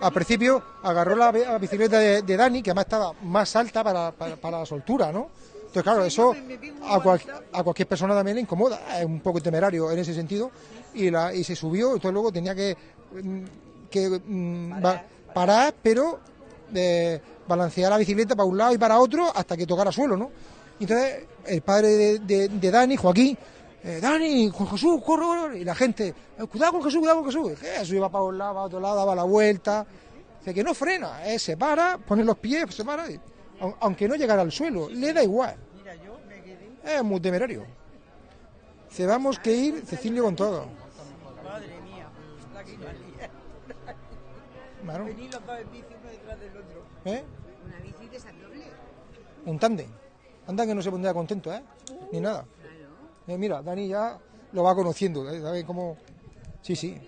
Al principio agarró la, bi- la bicicleta de, de Dani, que además estaba más alta para, para, para la soltura, ¿no? Entonces, claro, eso a, cual- a cualquier persona también le incomoda, es un poco temerario en ese sentido, y, la, y se subió, entonces luego tenía que, mm, que mm, ba- parar, pero eh, balancear la bicicleta para un lado y para otro hasta que tocara suelo, ¿no? Y Entonces, el padre de, de- de Dani, Joaquín, eh, Dani, Juan Jesús, corre, corre, y la gente, eh, cuidado con Jesús, cuidado con Jesús, Jesús iba para un lado, para otro lado, daba la vuelta, Dice que no frena, eh, se para, pone los pies, se para, y- aunque no llegara al suelo, le da igual. Mira, yo me quedé. Es muy temerario. Se vamos que ir, Cecilio con todo. Madre mía, la que. Claro, Venir los dos en bici uno detrás del otro. ¿eh? Una bici de esa doble. Un tándem. Anda que no se pondría contento, ¿eh? Ni nada. Eh, mira, Dani ya lo va conociendo, ¿eh? ¿Sabe cómo? Sí, sí.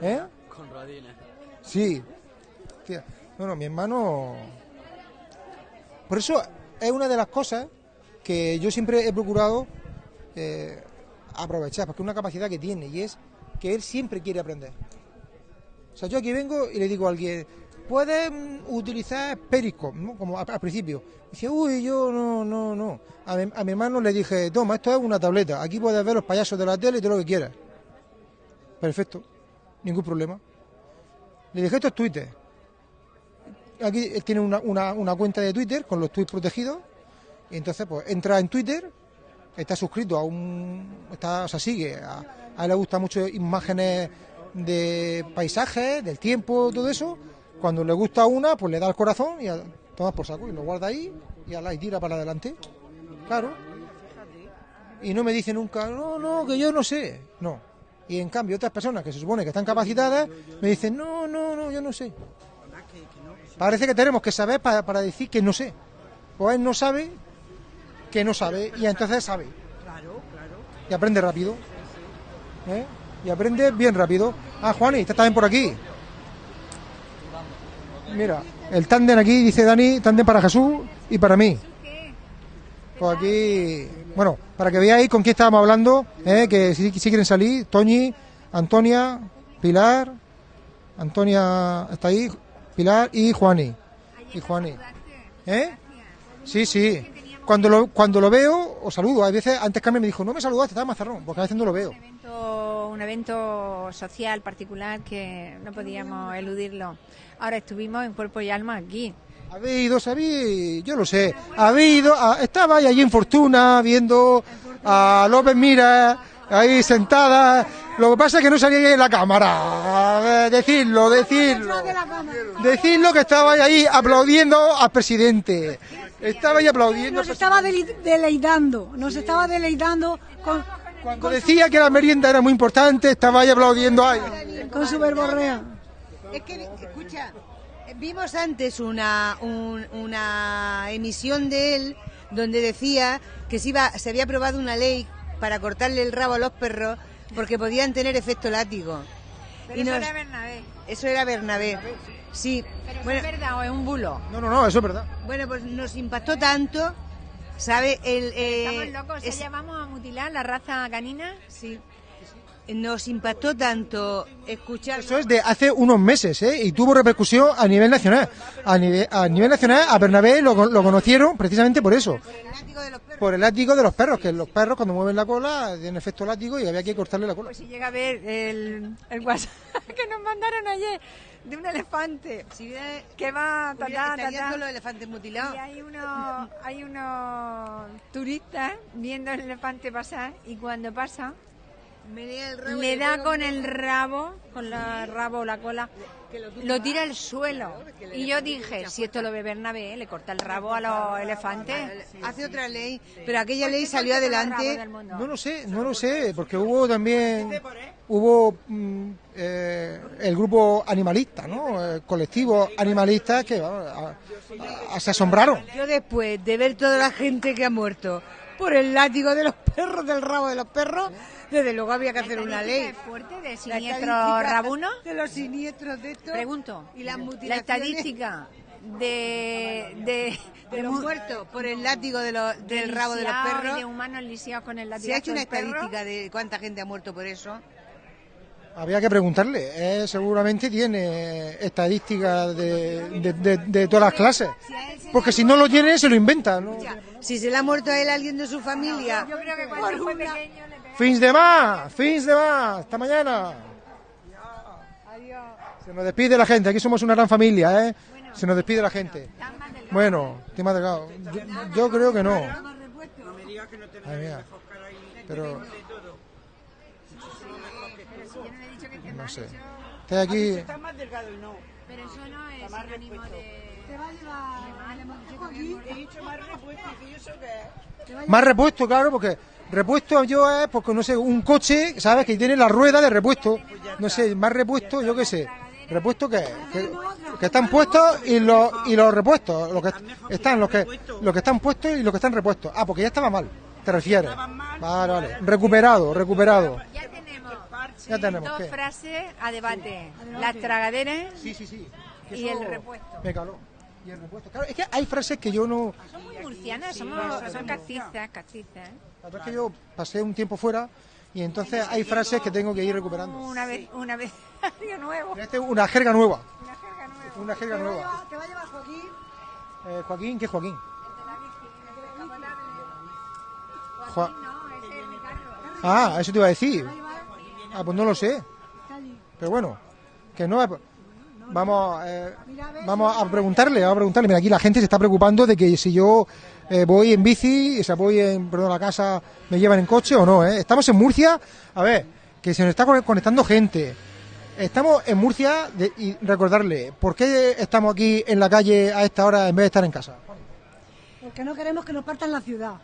¿Eh? Con rodines. Sí. Bueno, mi hermano. Por eso es una de las cosas que yo siempre he procurado eh, aprovechar, porque es una capacidad que tiene y es que él siempre quiere aprender. O sea, yo aquí vengo y le digo a alguien, puedes mm, utilizar Periscope, ¿no? como al, principio. Dice, uy, yo no, no, no. A mi, a mi hermano le dije, toma, esto es una tableta, aquí puedes ver los payasos de la tele y todo lo que quieras. Perfecto, ningún problema. Le dije, esto es Twitter. Aquí tiene una, una- cuenta de Twitter con los tweets protegidos. Y entonces, pues entra en Twitter está suscrito a un. Está, o sea, sigue. A, a él le gustan mucho imágenes de paisajes, del tiempo, todo eso. Cuando le gusta una, pues le da el corazón y a, tomas por saco y lo guarda ahí y, ala, y tira para adelante. Claro. Y no me dice nunca, no, no, que yo no sé. No. Y en cambio, otras personas que se supone que están capacitadas me dicen, no, no, no, yo no sé. Parece que tenemos que saber para, para decir que no sé. Pues él no sabe que no sabe y entonces sabe. Claro, claro. Y aprende rápido. ¿Eh? Y aprende bien rápido. Ah, Juani, estás también por aquí. Mira, el tándem aquí, dice Dani, tándem para Jesús y para mí. Pues aquí, bueno, para que veáis con quién estábamos hablando, ¿eh? que si, si quieren salir, Toñi, Antonia, Pilar, Antonia está ahí, Pilar y Juani. Y Juani. ¿Eh? Sí, sí. Cuando lo, cuando lo veo, os saludo. Hay veces, antes Carmen me dijo, no me saludaste, estaba mazarrón, porque a veces no lo veo. evento- un evento social particular que no podíamos eludirlo. Ahora estuvimos en cuerpo y alma aquí. Habéis ido, sabéis, yo lo sé. Habéis ido, estaba allí en Fortuna viendo a López Mira ahí sentada. Lo que pasa es que no salía en la cámara. A ver, Decirlo, decirlo. Decirlo que estaba ahí aplaudiendo al presidente. Estaba ahí aplaudiendo. Nos estaba deleitando, nos estaba deleitando con, Cuando decía que la merienda era muy importante, estaba ahí aplaudiendo. Ay, con su verborrea. Es que, escucha, vimos antes una, un- una emisión de él donde decía que se, iba, se había aprobado una ley para cortarle el rabo a los perros porque podían tener efecto látigo. Pero Y eso nos- era Bernabé. Eso era Bernabé. Sí. Pero Bueno, es verdad o es un bulo. No, no, no, eso es verdad. bueno, pues nos impactó tanto, ¿sabe? El, eh, Estamos locos, es- ¿ya vamos a mutilar la raza canina? sí. Nos impactó tanto escuchar... Eso es de hace unos meses, ¿eh? Y tuvo repercusión a nivel nacional. A nivel, a nivel nacional, a Bernabé lo, con- lo conocieron precisamente por eso. el látigo de los perros. Por el látigo de los perros, que los perros cuando mueven la cola tienen efecto látigo y había que cortarle la cola. Pues si llega a ver el, el WhatsApp que nos mandaron ayer de un elefante Si hubiera- que va ta, hubiera- ta, ta, estarían ta. todos los elefantes mutilados. y hay unos hay unos turistas viendo el elefante pasar y cuando pasa el le da con el rabo con la rabo o la cola lo tira al suelo. y yo dije si esto lo ve Bernabé le corta el rabo a los elefantes. Hace otra ley, pero aquella ¿Por ley salió adelante. No lo sé, no lo sé, porque hubo también hubo mm, eh, el grupo animalista, ¿no? El colectivo animalista que vamos, a- a- se asombraron. Yo después de ver toda la gente que ha muerto por el látigo de los perros, del rabo de los perros, desde luego había que hacer una ley. ¿Es fuerte de siniestro rabuno? De los siniestros de estos. Pregunto, Y las la estadística de, de, de los mu- muertos por el látigo de los- del rabo de los y perros. de humanos lisiados con el látigo ¿Se ha hecho una perro? estadística de cuánta gente ha muerto por eso? Había que preguntarle, eh, seguramente tiene estadísticas de, de- de- de todas las clases, porque si no lo tiene se lo inventa, ¿no? Si se le ha muerto a él alguien de su familia, Yo creo que cuando fue pequeño. Fins de más, fins de más, hasta mañana. Se nos despide la gente, aquí somos una gran familia, ¿eh? Se nos despide la gente. Bueno, estoy más delgado. Yo, yo creo que no. No me digas que no tenemos Pero no sé. aquí. Está más delgado y no. pero eso no es sinónimo de... Te va a llevar aquí. Más repuesto, claro, porque repuesto yo es, porque no sé, un coche, ¿sabes? Que tiene la rueda de repuesto. No sé, más repuesto, yo qué sé. ¿Repuesto? Que, que están puestos y los, y los repuestos. Los que están, los que, los que están puestos y los que están repuestos. Ah, porque ya estaba mal, te refieres. Vale, vale. Recuperado, recuperado. Ya tenemos dos ¿qué? frases a debate. Las tragaderas Sí, sí, sí. Que y el repuesto. Me caló. Y el repuesto. Claro, es que hay frases que yo no. Son muy murcianas, somos, son castizas, castizas. La verdad es que yo pasé un tiempo fuera y entonces hay frases que tengo que ir recuperando. Una vez, una vez, algo nuevo. Este es una jerga nueva. Una jerga nueva. Una jerga Te va a nueva. llevar, te va a llevar Joaquín. Eh, Joaquín, ¿qué Joaquín? Joa- No, ese es Ricardo. Ah, eso te iba a decir. Ah, pues no lo sé. Pero bueno, que no es... Vamos, eh, vamos a preguntarle, vamos a preguntarle. Mira, aquí la gente se está preocupando de que si yo eh, voy en bici, o sea, voy en, perdón, a la casa, me llevan en coche o no, ¿eh? Estamos en Murcia, a ver, que se nos está con- conectando gente. Estamos en Murcia de- y recordarle, ¿por qué estamos aquí en la calle a esta hora en vez de estar en casa? Porque no queremos que nos partan la ciudad.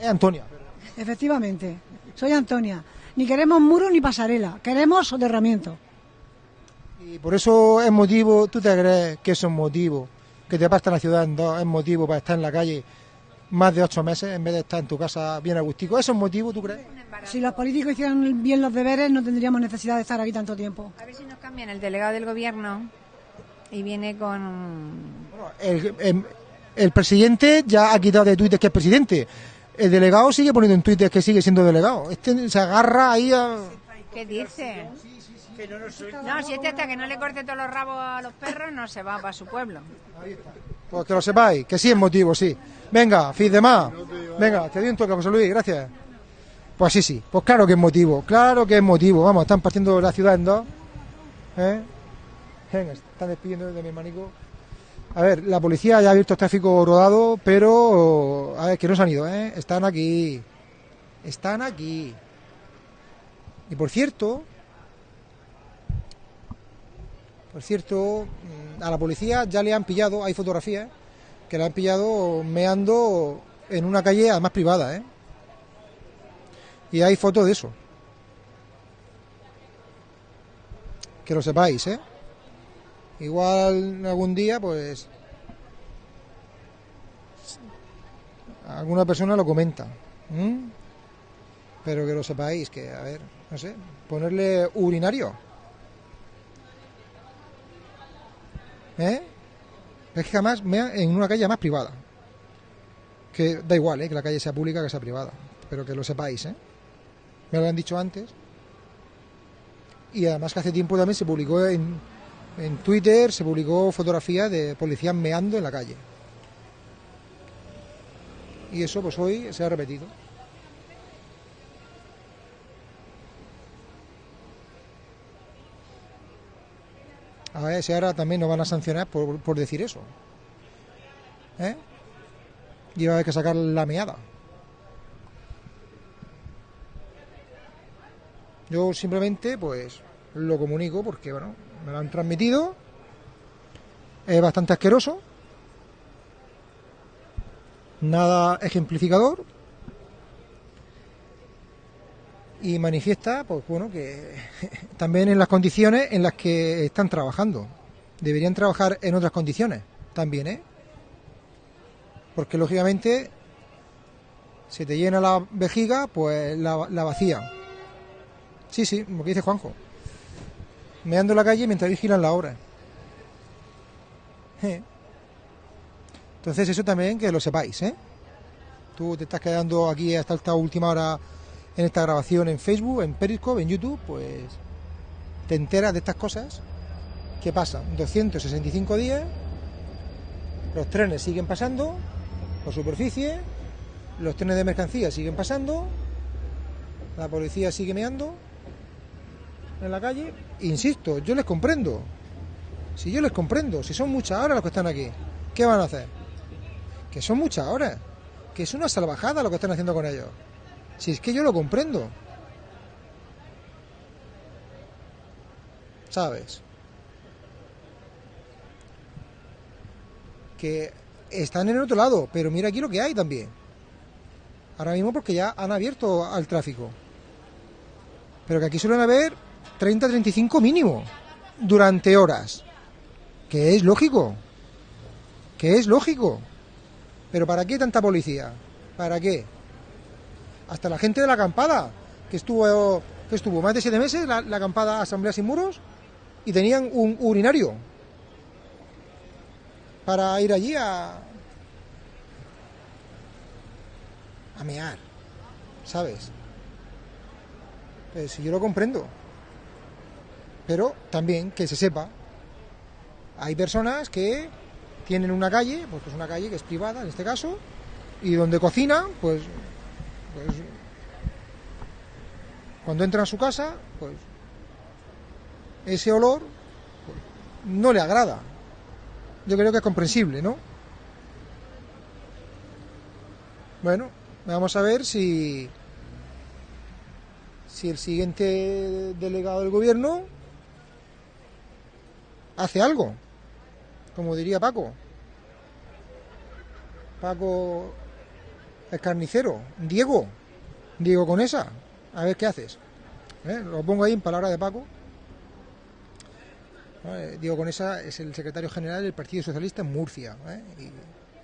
Es Antonia. Efectivamente. Soy Antonia. Ni queremos muro ni pasarela. Queremos soterramiento. Y por eso es motivo, ¿tú te crees que es motivo? Que te partan la ciudad en dos, es motivo para estar en la calle más de ocho meses en vez de estar en tu casa bien agustico. ¿Eso es motivo, tú crees? Si los políticos hicieran bien los deberes, no tendríamos necesidad de estar aquí tanto tiempo. A ver si nos cambian el delegado del gobierno y viene con... El, em, el presidente ya ha quitado de Twitter que es presidente. El delegado sigue poniendo en Twitter que sigue siendo delegado. Este se agarra ahí a... ¿Qué dice? No, si este hasta que no le corte todos los rabos a los perros no se va para su pueblo. Pues que lo sepáis, que sí es motivo, sí. Venga, fin de más. Venga, te doy un toque, José Luis, gracias. Pues sí, sí, pues claro que es motivo, claro que es motivo. Vamos, están partiendo la ciudad en dos. ¿Eh? Venga, están despidiendo de mi hermanico. A ver, la policía ya ha abierto el tráfico rodado, pero a ver, que no se han ido, ¿eh? Están aquí. Están aquí. Y por cierto, por cierto, mm, a la policía ya le han pillado, hay fotografías, que le han pillado meando en una calle además privada, ¿eh? Y hay fotos de eso. Que lo sepáis, ¿eh? Igual algún día, pues... Alguna persona lo comenta. Pero que lo sepáis, que, a ver, no sé, ponerle urinario. ¿Eh? Es que jamás mea en una calle más privada. Que da igual, ¿eh? Que la calle sea pública que sea privada. Pero que lo sepáis, ¿eh? Me lo han dicho antes. Y además que hace tiempo también se publicó en, en Twitter, se publicó fotografía de policías meando en la calle. Y eso pues hoy se ha repetido. A ver si ahora también nos van a sancionar por, por decir eso. ¿Eh? Y va a haber que sacar la meada. Yo simplemente, pues, lo comunico porque, bueno, me lo han transmitido. Es bastante asqueroso. Nada ejemplificador. Y manifiesta, pues bueno, que también en las condiciones en las que están trabajando. Deberían trabajar en otras condiciones también, ¿eh? Porque lógicamente, si te llena la vejiga, pues la, vacía. Sí, sí, lo que dice Juanjo. Meando la calle mientras vigilan la obra. Entonces eso también que lo sepáis, ¿eh? Tú te estás quedando aquí hasta esta última hora en esta grabación en Facebook, en Periscope, en YouTube, pues te enteras de estas cosas que pasan 265 días, los trenes siguen pasando por superficie, los trenes de mercancías siguen pasando, la policía sigue meando en la calle. Insisto, yo les comprendo. Si yo les comprendo, si son muchas horas los que están aquí, ¿qué van a hacer? Que son muchas horas, que es una salvajada lo que están haciendo con ellos. Si es que yo lo comprendo. ¿Sabes? Que están en el otro lado, pero mira aquí lo que hay también. Ahora mismo porque ya han abierto al tráfico. Pero que aquí suelen haber 30-35 mínimo durante horas. Que es lógico. Que es lógico. Pero ¿para qué tanta policía? ¿Para qué? Hasta la gente de la acampada, que estuvo, que estuvo más de siete meses, la, la acampada Asamblea Sin Muros, y tenían un urinario para ir allí a, a mear, ¿sabes? Pues yo lo comprendo. Pero también que se sepa, hay personas que tienen una calle, pues es una calle que es privada en este caso, y donde cocinan, pues, pues cuando entran a su casa, pues ese olor pues, no le agrada. Yo creo que es comprensible, ¿no? Bueno, vamos a ver si si el siguiente delegado del gobierno hace algo, como diría Paco. Paco el carnicero, Diego, Diego con esa, a ver qué haces. ¿Eh? Lo pongo ahí en palabras de Paco. ¿Eh? Diego Conesa es el secretario general del Partido Socialista en Murcia ¿eh? y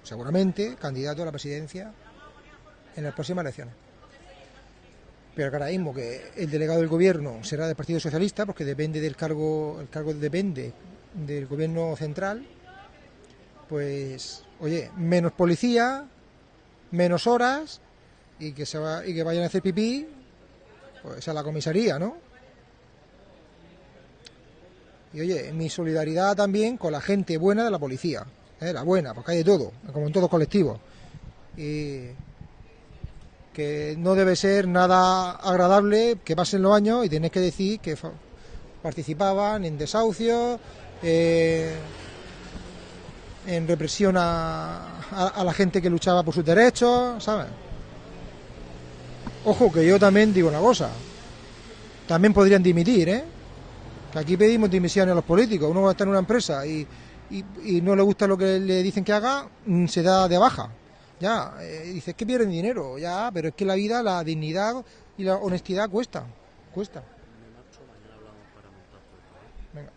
seguramente candidato a la presidencia en las próximas elecciones. Pero ahora mismo que el delegado del gobierno será del Partido Socialista porque depende del cargo, el cargo depende del gobierno central, pues oye, menos policía, menos horas y que se va, y que vayan a hacer pipí pues a la comisaría, ¿no? Y oye, mi solidaridad también con la gente buena de la policía, ¿eh? la buena, porque hay de todo, como en todo colectivo. Y que no debe ser nada agradable que pasen los años y tenéis que decir que participaban en desahucios, eh, en represión a, a, la gente que luchaba por sus derechos, ¿sabes? Ojo, que yo también digo una cosa. También podrían dimitir, ¿eh? Que aquí pedimos dimisiones a los políticos. Uno va a estar en una empresa y, y, no le gusta lo que le dicen que haga, mm, se da de baja. Ya, eh, dices que pierden dinero, ya, pero es que la vida, la dignidad y la honestidad cuesta, cuesta. Venga.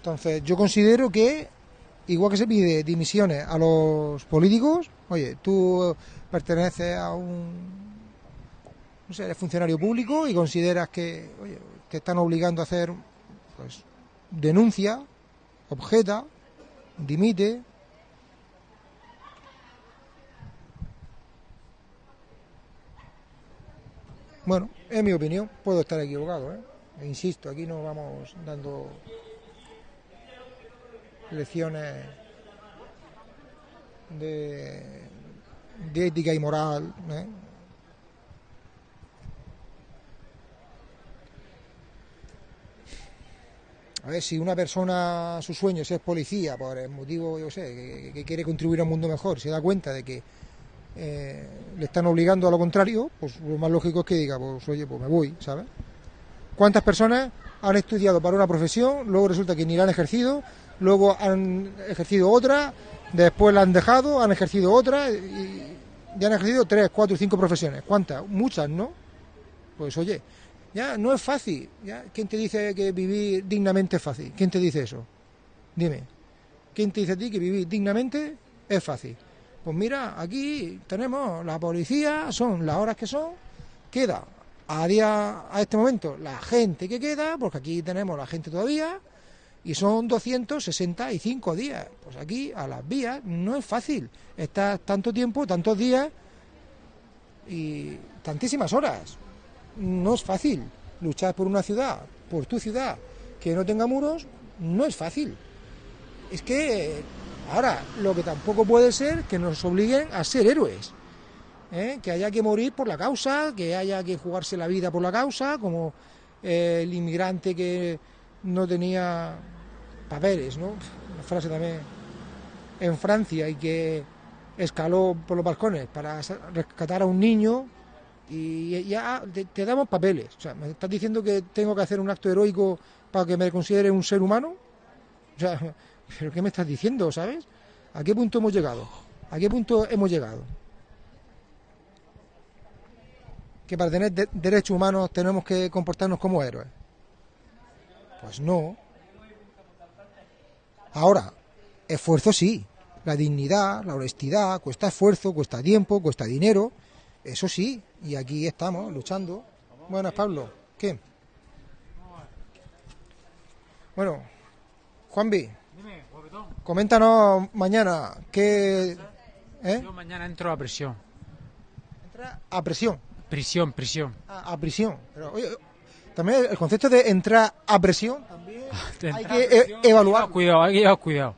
Entonces, yo considero que, igual que se pide dimisiones a los políticos, oye, tú perteneces a un, no sé, funcionario público y consideras que, oye, te están obligando a hacer, pues, denuncia, objeta, dimite. Bueno, es mi opinión, puedo estar equivocado, ¿eh? E insisto, aquí no vamos dando lecciones de, ética y moral. A ver, si una persona, su sueño es policía, por el motivo, yo sé, que, quiere contribuir a un mundo mejor, se da cuenta de que eh, le están obligando a lo contrario, pues lo más lógico es que diga, pues oye, pues me voy, ¿sabes? ¿Cuántas personas han estudiado para una profesión, luego resulta que ni la han ejercido, luego han ejercido otra, después la han dejado, han ejercido otra, y ya han ejercido tres, cuatro, cinco profesiones? ¿Cuántas? Muchas, ¿no? Pues oye, ya no es fácil. ¿ya? ¿Quién te dice que vivir dignamente es fácil? ¿Quién te dice eso? Dime. ¿Quién te dice a ti que vivir dignamente es fácil? Pues mira, aquí tenemos la policía, son las horas que son, queda a día a este momento la gente que queda, porque aquí tenemos la gente todavía, y son 265 días. Pues aquí a las vías no es fácil. Estás tanto tiempo, tantos días y tantísimas horas no es fácil. Luchar por una ciudad, por tu ciudad, que no tenga muros, no es fácil. Es que ahora lo que tampoco puede ser que nos obliguen a ser héroes. ¿eh? Que haya que morir por la causa, que haya que jugarse la vida por la causa, como el inmigrante que no tenía papeles, ¿no? Una frase también en Francia y que escaló por los balcones para rescatar a un niño y ya te, damos papeles. O sea, ¿me estás diciendo que tengo que hacer un acto heroico para que me considere un ser humano? O sea, ¿pero qué me estás diciendo, sabes? ¿A qué punto hemos llegado? ¿A qué punto hemos llegado? Que para tener derechos humanos tenemos que comportarnos como héroes. Pues no. Ahora, esfuerzo sí. La dignidad, la honestidad, cuesta esfuerzo, cuesta tiempo, cuesta dinero. Eso sí, y aquí estamos luchando. Buenas, Pablo. ¿Qué? Bueno, Juanvi, coméntanos mañana qué... ¿eh? Yo mañana entro a prisión. ¿Entra a prisión? Prisión, prisión. a prisión. Pero, oye, también el concepto de entrar a presión también hay que evaluar. Cuidado, hay que llevar cuidado.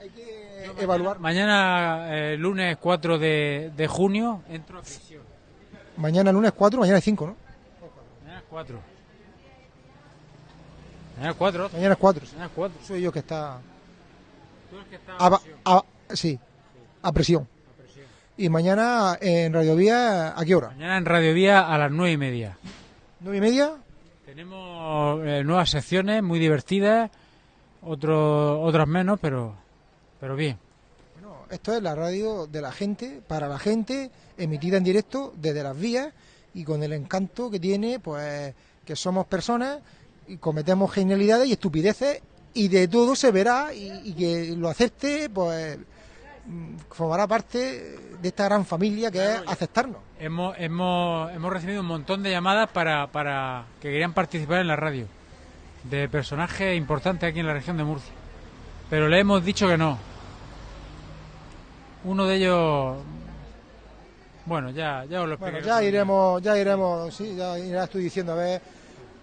Hay que evaluar. Mañana, eh, lunes 4 de, de junio, entro a prisión. Mañana lunes 4, mañana es 5, ¿no? Cuatro. Mañana es cuatro. Mañana es 4. Mañana es cuatro. Soy yo que está. Tú eres que está A, presión. a- sí, a presión. Y mañana en Radio Vía, ¿a qué hora? Mañana en Radio Vía a las nueve y media. ¿Nueve y media? Tenemos eh, nuevas secciones muy divertidas, otro, otras menos, pero, pero bien. Esto es la radio de la gente, para la gente, emitida en directo desde las vías y con el encanto que tiene, pues que somos personas y cometemos genialidades y estupideces y de todo se verá y, y que lo acepte, pues mm, formará parte de esta gran familia que es aceptarnos. Hemos, hemos, hemos recibido un montón de llamadas para, para que querían participar en la radio, de personajes importantes aquí en la región de Murcia. Pero le hemos dicho que no. Uno de ellos, bueno, ya, ya os lo Bueno, explicaré. ya iremos, ya iremos, sí, ya irás tú diciendo a ver,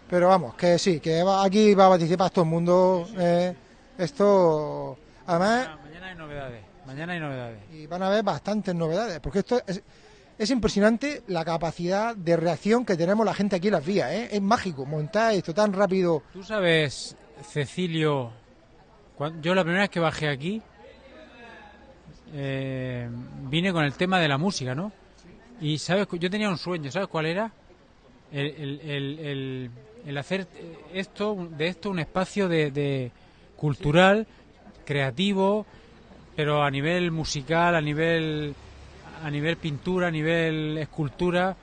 pero vamos, que sí, que va- aquí va a participar todo el mundo. eh, esto, además, Mañana, mañana hay novedades. Mañana hay novedades. y van a haber bastantes novedades, porque esto es, es impresionante la capacidad de reacción que tenemos la gente aquí en las vías, ¿eh? es mágico montar esto tan rápido. Tú sabes, Cecilio, yo la primera vez que bajé aquí eh, vine con el tema de la música, ¿no? Y sabes, yo tenía un sueño, ¿sabes cuál era? El, hacer esto, de esto un espacio de cultural, creativo, pero a nivel musical, a nivel a nivel pintura, a nivel escultura,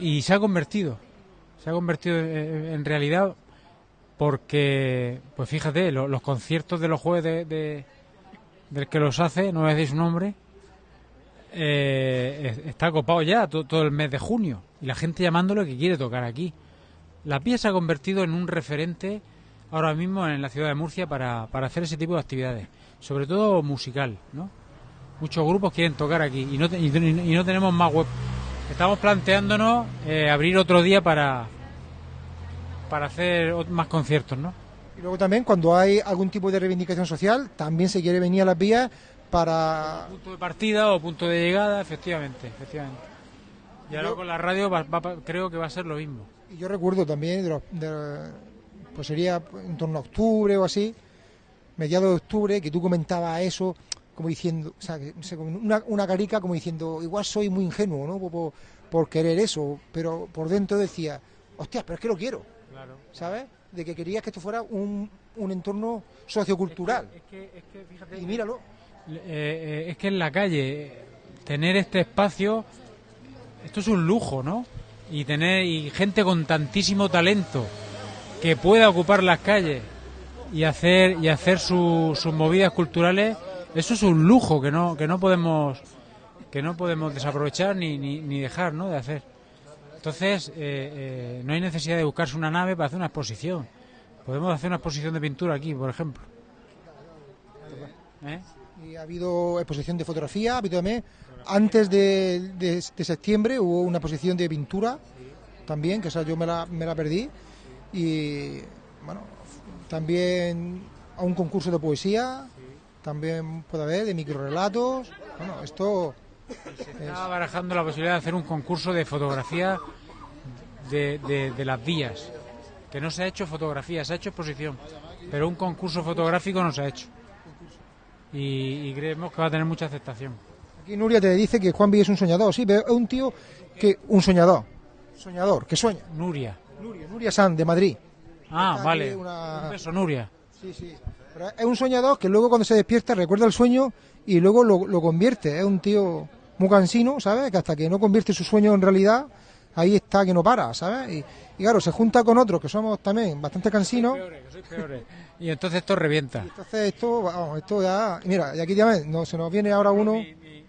y se ha convertido, se ha convertido en, realidad porque, pues fíjate, lo- los conciertos de los jueves de, de- del que los hace, no me decís su nombre, eh, es- está copado ya to- todo, el mes de junio y la gente llamándolo que quiere tocar aquí. La Pía se ha convertido en un referente ahora mismo en la ciudad de Murcia para, para hacer ese tipo de actividades, sobre todo musical, ¿no? Muchos grupos quieren tocar aquí y no, y, y no tenemos más web. Estamos planteándonos eh, abrir otro día para para hacer más conciertos, ¿no? Y luego también cuando hay algún tipo de reivindicación social, también se quiere venir a las vías para... Punto de partida o punto de llegada, efectivamente, efectivamente. Y ahora Yo- con la radio va- va creo que va a ser lo mismo. Y yo recuerdo también, de los- de- pues sería en torno a octubre o así, mediados de octubre, que tú comentabas eso, como diciendo, o sea, una, una carica como diciendo, igual soy muy ingenuo, ¿no? Por, por- por querer eso, pero por dentro decía, hostias, pero es que lo quiero, Claro. ¿sabes? De que querías que esto fuera un, un entorno sociocultural. Es que, es que, fíjate, Y míralo. Eh, eh, es que en la calle tener este espacio, esto es un lujo, ¿no? Y tener y gente con tantísimo talento que pueda ocupar las calles y hacer y hacer su- sus movidas culturales, eso es un lujo que no que no podemos que no podemos desaprovechar ni, ni, ni dejar, ¿no? De hacer. Entonces eh, eh, no hay necesidad de buscarse una nave para hacer una exposición. Podemos hacer una exposición de pintura aquí, por ejemplo. ¿Eh? Y ha habido exposición de fotografía, ha habido también, antes de, de- de septiembre hubo una exposición de pintura también, que esa yo me la, me la perdí. Y bueno, también a un concurso de poesía, también puede haber de microrelatos. Bueno, esto Estaba barajando la posibilidad de hacer un concurso de fotografía de, de- de las vías. Que no se ha hecho fotografía, se ha hecho exposición. Pero un concurso fotográfico no se ha hecho. Y, y creemos que va a tener mucha aceptación. aquí Nuria te dice que Juan Villa es un soñador, sí, pero es un tío que, un soñador, soñador, que sueña. Nuria. Nuria, Nuria San, de Madrid. Ah, Está vale. una- Un beso, Nuria. Sí, sí. Pero es un soñador que luego cuando se despierta recuerda el sueño y luego lo, lo convierte. Es un tío muy cansino, ¿sabes? Que hasta que no convierte su sueño en realidad, ahí está que no para, ¿sabes? Y, y claro, se junta con otros que somos también bastante cansinos. Peores. Y entonces esto revienta. Entonces esto, vamos, esto ya... Mira, y aquí también no, se nos viene ahora uno...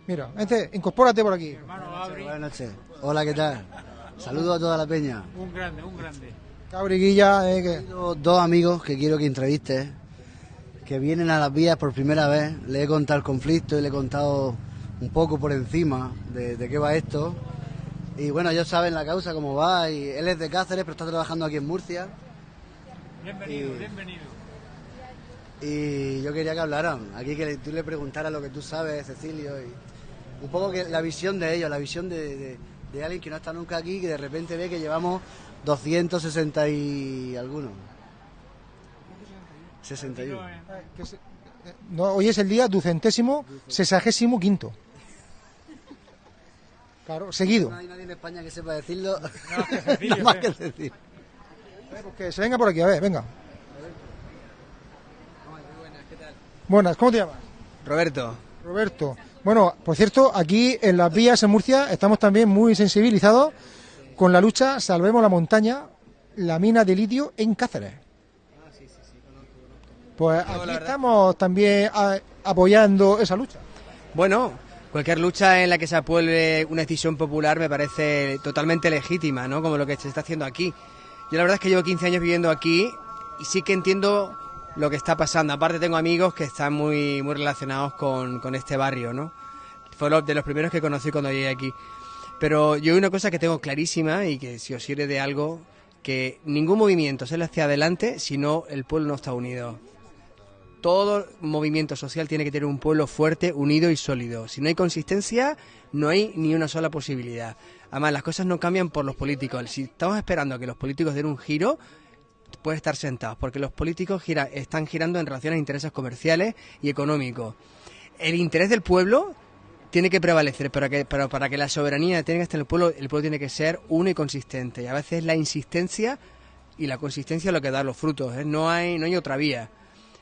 Mira, este, incorpórate por aquí. Buenas noches. Hola, ¿qué tal? Saludos a toda la peña. Un grande, un grande. Cabriguilla, eh, que... Tengo dos amigos que quiero que entrevistes, que vienen a las vías por primera vez. Le he contado el conflicto y le he contado un poco por encima de, de qué va esto. Y bueno, ellos saben la causa, cómo va. Y él es de Cáceres, pero está trabajando aquí en Murcia. Bienvenido, Y- bienvenido. Y yo quería que hablaran. Aquí que tú le preguntaras lo que tú sabes, Cecilio. Y un poco que la visión de ellos, la visión de, de- de alguien que no está nunca aquí, que de repente ve que llevamos 260 y algunos. 61. No, hoy es el día ducentésimo, sesagésimo quinto. Claro, seguido. No hay nadie en España que sepa decirlo. Nada más que decir. Pues que se venga por aquí, a ver, venga. Buenas, ¿cómo te llamas? Roberto. Roberto. Bueno, por cierto, aquí en las vías en Murcia estamos también muy sensibilizados con la lucha Salvemos la montaña, la mina de litio en Cáceres. Pues aquí estamos también a- apoyando esa lucha. Bueno, cualquier lucha en la que se apruebe una decisión popular me parece totalmente legítima, ¿no? Como lo que se está haciendo aquí. Yo la verdad es que llevo 15 años viviendo aquí y sí que entiendo lo que está pasando. Aparte tengo amigos que están muy, muy relacionados con, con este barrio, ¿no? Fue lo- de los primeros que conocí cuando llegué aquí. Pero yo una cosa que tengo clarísima y que si os sirve de algo, que ningún movimiento sale hacia adelante si no el pueblo no está unido. Todo movimiento social tiene que tener un pueblo fuerte, unido y sólido. Si no hay consistencia, no hay ni una sola posibilidad. Además, las cosas no cambian por los políticos. Si estamos esperando a que los políticos den un giro, puede estar sentados, porque los políticos están girando en relación a intereses comerciales y económicos. El interés del pueblo tiene que prevalecer, pero, que, para que la soberanía tenga en el pueblo, el pueblo tiene que ser uno y consistente. Y a veces la insistencia y la consistencia es lo que da los frutos. ¿eh? No, hay, no hay otra vía.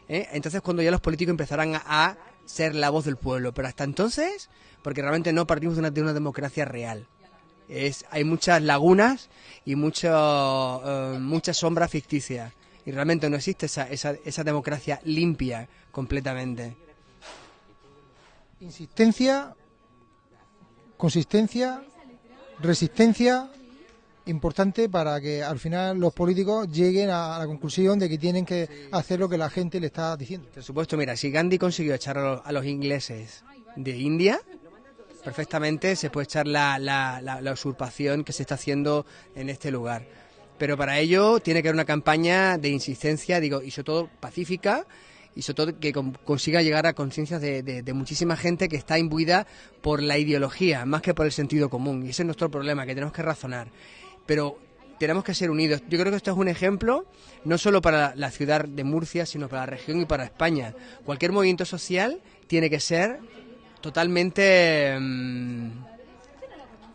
¿Eh? Entonces cuando ya los políticos empezarán a, ser la voz del pueblo. Pero hasta entonces, porque realmente no partimos de una, de una democracia real. Es, hay muchas lagunas y mucho, eh, muchas sombras ficticias. Y realmente no existe esa, esa, esa democracia limpia completamente. Insistencia, consistencia, resistencia, importante para que al final los políticos lleguen a la conclusión de que tienen que hacer lo que la gente le está diciendo. Por supuesto, mira, si Gandhi consiguió echar a los, a los ingleses de India, perfectamente se puede echar la, la- la- la usurpación que se está haciendo en este lugar. Pero para ello tiene que haber una campaña de insistencia, digo, y sobre todo pacífica, y sobre todo que con- consiga llegar a conciencias de, de- de muchísima gente que está imbuida por la ideología, más que por el sentido común. Y ese es nuestro problema, que tenemos que razonar. Pero tenemos que ser unidos. Yo creo que esto es un ejemplo no solo para la ciudad de Murcia, sino para la región y para España. Cualquier movimiento social tiene que ser totalmente mm,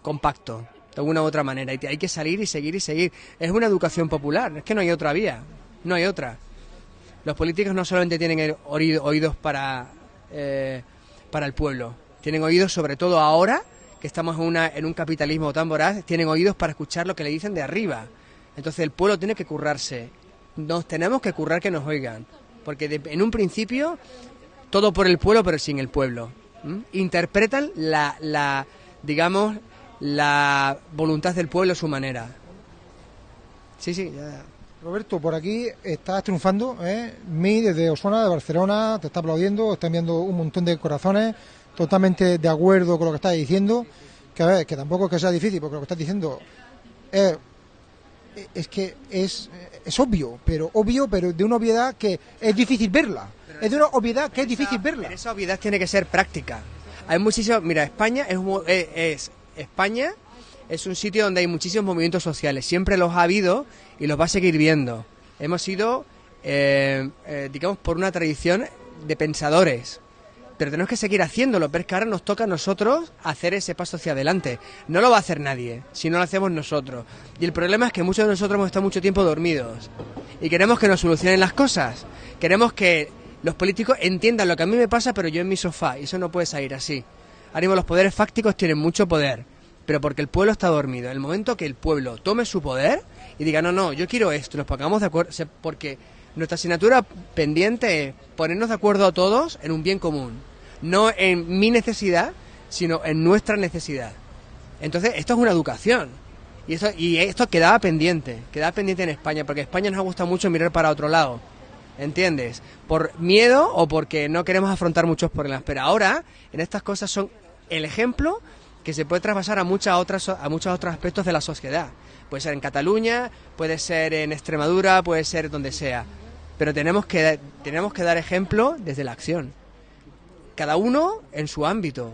compacto, de alguna u otra manera. Hay que salir y seguir y seguir. Es una educación popular, es que no hay otra vía, no hay otra. Los políticos no solamente tienen oídos para, eh, para el pueblo, tienen oídos sobre todo ahora que estamos en, una, en un capitalismo tan voraz, tienen oídos para escuchar lo que le dicen de arriba. Entonces el pueblo tiene que currarse. Nos tenemos que currar que nos oigan. Porque de- en un principio, todo por el pueblo, pero sin el pueblo. Interpretan la, la, digamos, la voluntad del pueblo a su manera. Sí, sí, ya. Roberto, por aquí estás triunfando, ¿eh? Mi desde Osona, de Barcelona, te está aplaudiendo, está enviando un montón de corazones, totalmente de acuerdo con lo que estás diciendo, que a ver, que tampoco es que sea difícil, porque lo que estás diciendo es, es que es, es obvio, pero obvio, pero de una obviedad que es difícil verla. Es de una obviedad que es difícil verla. Pero esa obviedad tiene que ser práctica. Hay muchísimo, mira, España es, es España es un sitio donde hay muchísimos movimientos sociales. Siempre los ha habido y los va a seguir viendo. Hemos sido, eh, eh, digamos, por una tradición de pensadores. Pero tenemos que seguir haciéndolo, pero es que ahora nos toca a nosotros hacer ese paso hacia adelante. No lo va a hacer nadie, si no lo hacemos nosotros. Y el problema es que muchos de nosotros hemos estado mucho tiempo dormidos. Y queremos que nos solucionen las cosas. Queremos que los políticos entiendan lo que a mí me pasa, pero yo en mi sofá. Y eso no puede salir así. Ahora mismo los poderes fácticos tienen mucho poder, pero porque el pueblo está dormido. En el momento que el pueblo tome su poder y diga, no, no, yo quiero esto, nos pongamos de acuerdo, porque nuestra asignatura pendiente es ponernos de acuerdo a todos en un bien común. No en mi necesidad, sino en nuestra necesidad. Entonces, esto es una educación. Y esto, y esto quedaba pendiente, quedaba pendiente en España, porque España nos gusta mucho mirar para otro lado. ¿Entiendes? Por miedo o porque no queremos afrontar muchos problemas. Pero ahora, en estas cosas son el ejemplo que se puede traspasar a muchas otras a muchos otros aspectos de la sociedad. Puede ser en Cataluña, puede ser en Extremadura, puede ser donde sea. Pero tenemos que tenemos que dar ejemplo desde la acción. Cada uno en su ámbito.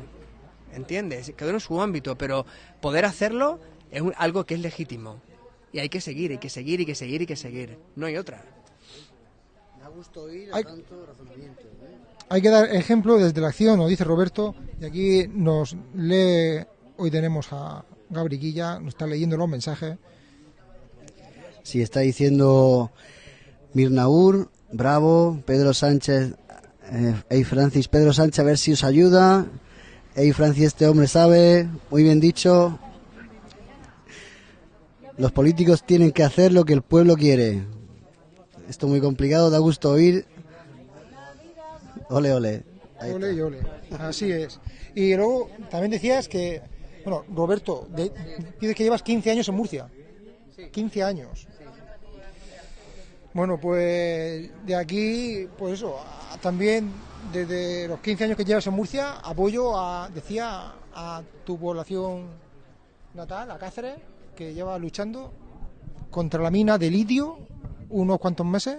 ¿entiendes? Cada uno en su ámbito, pero poder hacerlo es un- algo que es legítimo. Y hay que seguir, hay que seguir, hay que seguir, hay que seguir. No hay otra. Me ha gusto oír Hay- tanto razonamiento. ¿eh? Hay que dar ejemplo desde la acción, nos dice Roberto, y aquí nos lee, hoy tenemos a Gabriquilla, nos está leyendo los mensajes. Sí, está diciendo Mirnaur, bravo, Pedro Sánchez, eh, hey Francis, Pedro Sánchez, a ver si os ayuda. Hey Francis, este hombre sabe, muy bien dicho. Los políticos tienen que hacer lo que el pueblo quiere. Esto es muy complicado, da gusto oír. Ole, ole. Ole ole. Así es. Y luego también decías que, bueno, Roberto, dices que llevas 15 años en Murcia. 15 años. Bueno, pues de aquí, pues eso, también desde los 15 años que llevas en Murcia, apoyo a, decía, a tu población natal, a Cáceres, que lleva luchando contra la mina de litio unos cuantos meses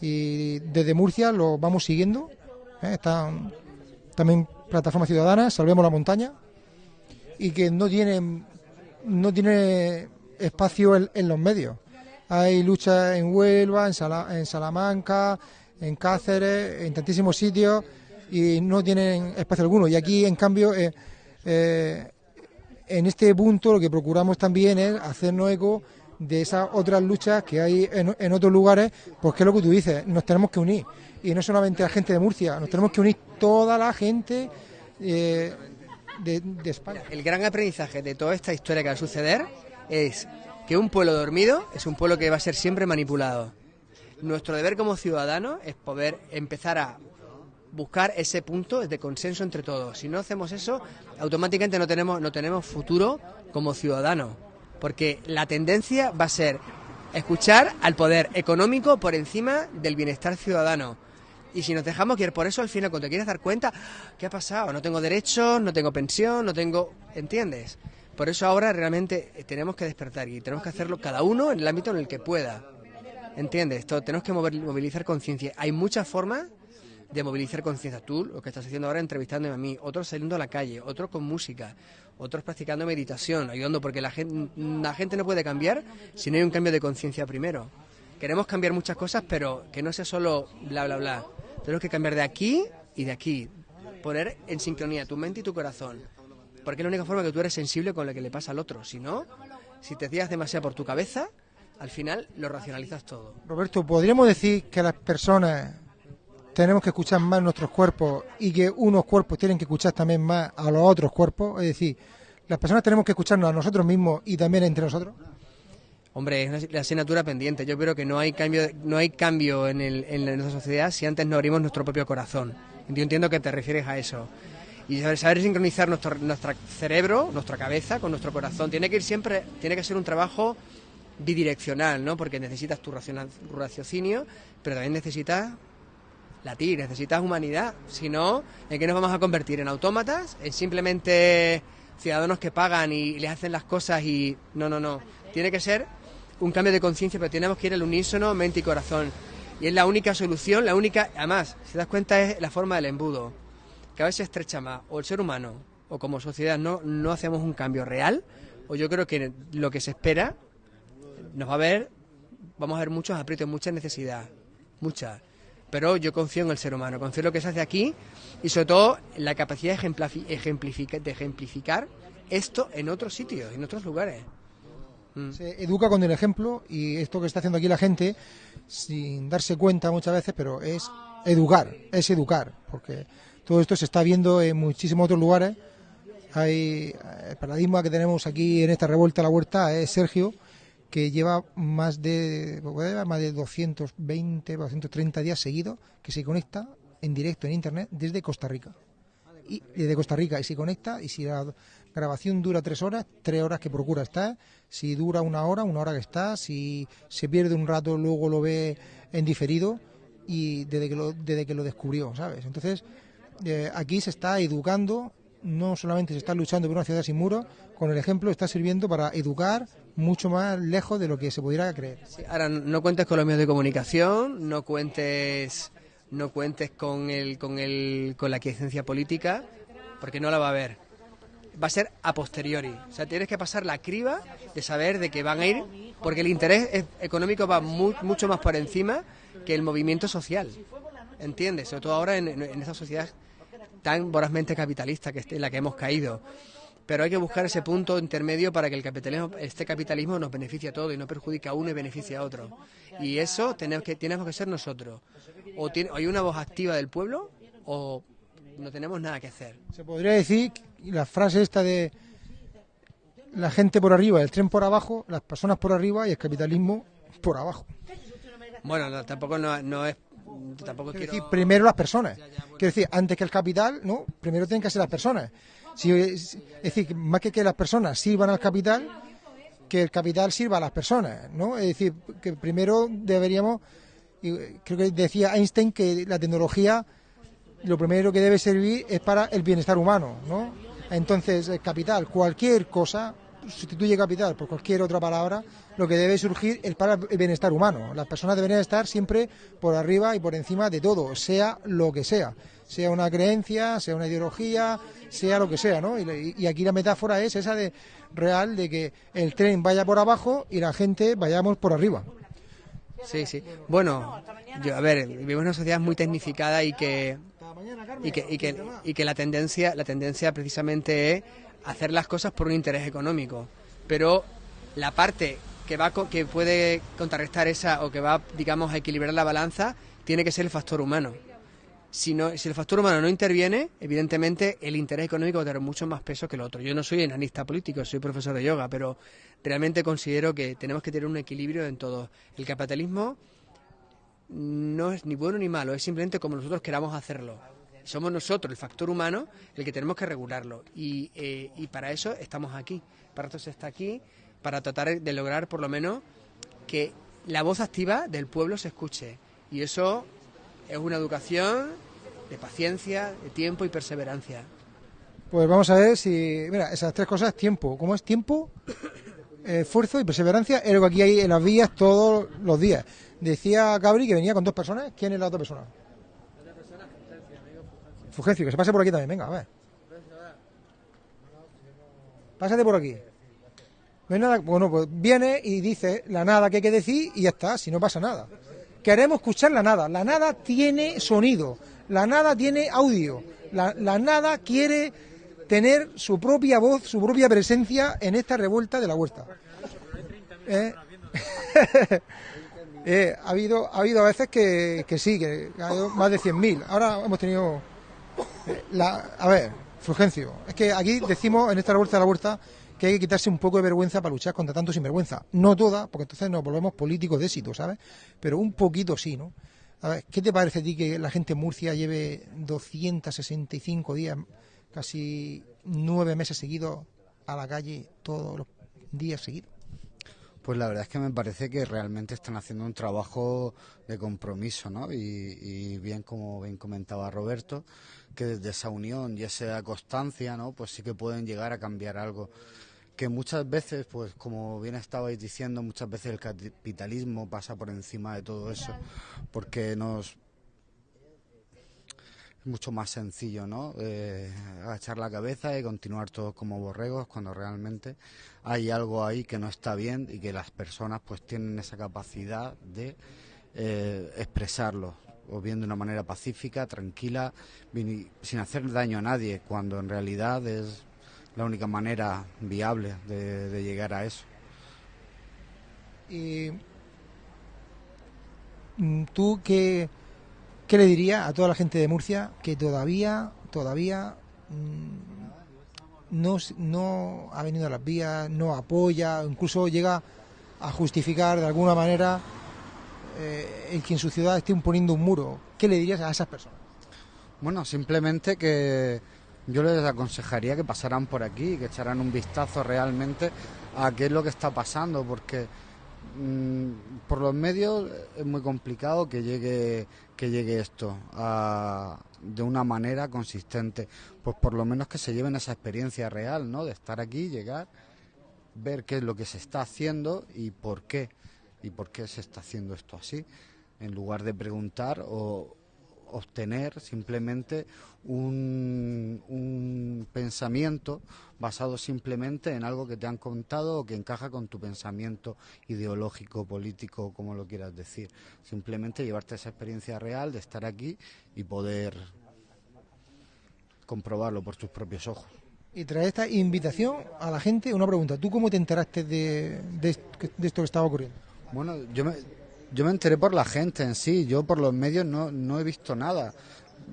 y desde Murcia lo vamos siguiendo. ¿eh? Están también plataformas ciudadanas, Salvemos la Montaña, y que no tienen no tiene espacio en los medios. Hay luchas en Huelva, en, Sala- en Salamanca, en Cáceres, en tantísimos sitios y no tienen espacio alguno. Y aquí, en cambio, eh, eh, en este punto lo que procuramos también es hacernos eco de esas otras luchas que hay en, en otros lugares, pues que es lo que tú dices, nos tenemos que unir. Y no solamente la gente de Murcia, nos tenemos que unir toda la gente eh, de, de España. El gran aprendizaje de toda esta historia que va a suceder es que un pueblo dormido es un pueblo que va a ser siempre manipulado. Nuestro deber como ciudadanos es poder empezar a buscar ese punto de consenso entre todos. Si no hacemos eso, automáticamente no tenemos, no tenemos futuro como ciudadanos. Porque la tendencia va a ser escuchar al poder económico por encima del bienestar ciudadano. Y si nos dejamos guiar por eso, al final, cuando te quieres dar cuenta, ¿qué ha pasado? No tengo derechos, no tengo pensión, no tengo... ¿Entiendes? Por eso ahora realmente eh, tenemos que despertar y tenemos que hacerlo cada uno en el ámbito en el que pueda. ¿Entiendes? Esto, tenemos que mover- movilizar conciencia. Hay muchas formas de movilizar conciencia. Tú, lo que estás haciendo ahora, entrevistándome a mí, otros saliendo a la calle, otros con música, otros practicando meditación, ayudando, porque la gente, la gente no puede cambiar si no hay un cambio de conciencia primero. Queremos cambiar muchas cosas, pero que no sea solo bla, bla, bla. Tenemos que cambiar de aquí y de aquí. Poner en sincronía tu mente y tu corazón. Porque es la única forma que tú eres sensible con lo que le pasa al otro. Si no, si te guías demasiado por tu cabeza, al final lo racionalizas todo. Roberto, ¿podríamos decir que las personas tenemos que escuchar más nuestros cuerpos y que unos cuerpos tienen que escuchar también más a los otros cuerpos? Es decir, las personas tenemos que escucharnos a nosotros mismos y también entre nosotros. Hombre, es una- la asignatura pendiente. Yo creo que no hay cambio, no hay cambio en, el- en nuestra sociedad si antes no abrimos nuestro propio corazón. Yo entiendo que te refieres a eso. Y saber, sincronizar nuestro, nuestro cerebro, nuestra cabeza con nuestro corazón. Tiene que ir siempre, tiene que ser un trabajo bidireccional, ¿no? Porque necesitas tu raciocinio, pero también necesitas latir, necesitas humanidad. Si no, ¿en qué nos vamos a convertir? ¿En autómatas? ¿En simplemente ciudadanos que pagan y les hacen las cosas y... No, no, no. Tiene que ser un cambio de conciencia, pero tenemos que ir al unísono, mente y corazón. Y es la única solución, la única... Además, si te das cuenta, es la forma del embudo. Cada vez se estrecha más. O el ser humano, o como sociedad, no, no hacemos un cambio real, o yo creo que lo que se espera nos va a ver, vamos a ver muchos aprietos, mucha necesidad, mucha. Pero yo confío en el ser humano, confío en lo que se hace aquí y sobre todo en la capacidad de, ejemplifica- de ejemplificar esto en otros sitios, en otros lugares. Mm. Se educa con el ejemplo y esto que está haciendo aquí la gente, sin darse cuenta muchas veces, pero es educar, es educar, porque todo esto se está viendo en muchísimos otros lugares. Hay el paradigma que tenemos aquí en esta revuelta a la huerta es Sergio, que lleva más de llevar más de 220, 230 días seguidos que se conecta en directo en internet desde Costa Rica. Y desde Costa Rica y se conecta y si la grabación dura tres horas, tres horas que procura estar, si dura una hora, una hora que está, si se pierde un rato luego lo ve en diferido y desde que lo, desde que lo descubrió, ¿sabes? Entonces eh, aquí se está educando, no solamente se está luchando por una ciudad sin muros, con el ejemplo está sirviendo para educar mucho más lejos de lo que se pudiera creer. Ahora no cuentes con los medios de comunicación, no cuentes no cuentes con el con el con la quiesencia política, porque no la va a haber. va a ser a posteriori. O sea, tienes que pasar la criba de saber de que van a ir, porque el interés económico va mu- mucho más por encima que el movimiento social. ¿Entiendes? Sobre todo ahora en, en, en esta sociedad tan vorazmente capitalista que en la que hemos caído. Pero hay que buscar ese punto intermedio para que el capitalismo, este capitalismo nos beneficie a todos y no perjudique a uno y beneficie a otro. Y eso tenemos que, tenemos que ser nosotros. O, tiene, o hay una voz activa del pueblo o no tenemos nada que hacer. Se podría decir la frase esta de la gente por arriba, el tren por abajo, las personas por arriba y el capitalismo por abajo. Bueno, no, tampoco no, no es... Tampoco Quiero decir, primero las personas. Quiero decir, antes que el capital, no, primero tienen que ser las personas. Si, es es decir, más que que las personas sirvan al capital, que el capital sirva a las personas, ¿no? Es decir, que primero deberíamos, y creo que decía Einstein que la tecnología lo primero que debe servir es para el bienestar humano, ¿no? Entonces, el capital, cualquier cosa, sustituye capital por cualquier otra palabra, lo que debe surgir es para el bienestar humano. Las personas deberían estar siempre por arriba y por encima de todo, sea lo que sea, sea una creencia, sea una ideología, sea lo que sea, ¿no? Y, y aquí la metáfora es esa de real de que el tren vaya por abajo y la gente vayamos por arriba. Sí, sí. Bueno, yo, a ver, vivimos en una sociedad muy tecnificada y que y que, y que, y que la tendencia la tendencia precisamente es hacer las cosas por un interés económico, pero la parte que va que puede contrarrestar esa o que va digamos a equilibrar la balanza tiene que ser el factor humano. Si, no, si el factor humano no interviene, evidentemente el interés económico va a tener mucho más peso que el otro. Yo no soy analista político, soy profesor de yoga, pero realmente considero que tenemos que tener un equilibrio en todo. El capitalismo no es ni bueno ni malo, es simplemente como nosotros queramos hacerlo. Somos nosotros, el factor humano, el que tenemos que regularlo. Y, eh, y para eso estamos aquí. Para eso se está aquí, para tratar de lograr por lo menos que la voz activa del pueblo se escuche. Y eso es una educación de paciencia, de tiempo y perseverancia. Pues vamos a ver si, mira, esas tres cosas, tiempo. ¿Cómo es tiempo? Eh, esfuerzo y perseverancia es lo que aquí hay en las vías todos los días. Decía Gabri que venía con dos personas. ¿Quién es la otra persona? Fulgencio, que se pase por aquí también. Venga, a ver. Pásate por aquí. No hay nada. Bueno, pues viene y dice la nada que hay que decir y ya está, si no pasa nada. Queremos escuchar la nada. La nada tiene sonido. La nada tiene audio. La, la nada quiere tener su propia voz, su propia presencia en esta revuelta de la huerta. Eh, eh, ha habido ha habido veces que, que sí, que ha habido más de 100.000. Ahora hemos tenido... La, a ver, Fulgencio, es que aquí decimos en esta revuelta de la huerta que hay que quitarse un poco de vergüenza para luchar contra tanto sinvergüenza. No toda, porque entonces nos volvemos políticos de éxito, ¿sabes? Pero un poquito sí, ¿no? A ver, ¿qué te parece a ti que la gente en Murcia lleve 265 días, casi nueve meses seguidos, a la calle todos los días seguidos? Pues la verdad es que me parece que realmente están haciendo un trabajo de compromiso, ¿no? Y, y bien, como bien comentaba Roberto, que desde esa unión y esa constancia, ¿no? Pues sí que pueden llegar a cambiar algo. Que muchas veces, pues como bien estabais diciendo, muchas veces el capitalismo pasa por encima de todo eso, porque nos es mucho más sencillo, ¿no? Eh, agachar la cabeza y continuar todos como borregos cuando realmente hay algo ahí que no está bien y que las personas pues tienen esa capacidad de eh, expresarlo o bien de una manera pacífica, tranquila, sin hacer daño a nadie, cuando en realidad es la única manera viable de, llegar a eso. Mm, tú qué, qué le dirías a toda la gente de Murcia que todavía, todavía mm, no, no ha venido a las vías, no apoya, incluso llega a justificar de alguna manera eh, el que en su ciudad esté imponiendo un muro? ¿Qué le dirías a esas personas? Bueno, simplemente que yo les aconsejaría que pasaran por aquí, que echaran un vistazo realmente a qué es lo que está pasando, porque mm, por los medios es muy complicado que llegue que llegue esto de una manera consistente. Pues por lo menos que se lleven esa experiencia real, ¿no? De estar aquí, llegar, ver qué es lo que se está haciendo y por qué y por qué se está haciendo esto así, en lugar de preguntar o obtener simplemente un, pensamiento basado simplemente en algo que te han contado o que encaja con tu pensamiento ideológico, político, como lo quieras decir. Simplemente llevarte esa experiencia real de estar aquí y poder comprobarlo por tus propios ojos. Y trae esta invitación a la gente una pregunta. ¿Tú cómo te enteraste de, de de esto que estaba ocurriendo? Bueno, yo me, yo me enteré por la gente en sí, yo por los medios no, no he visto nada.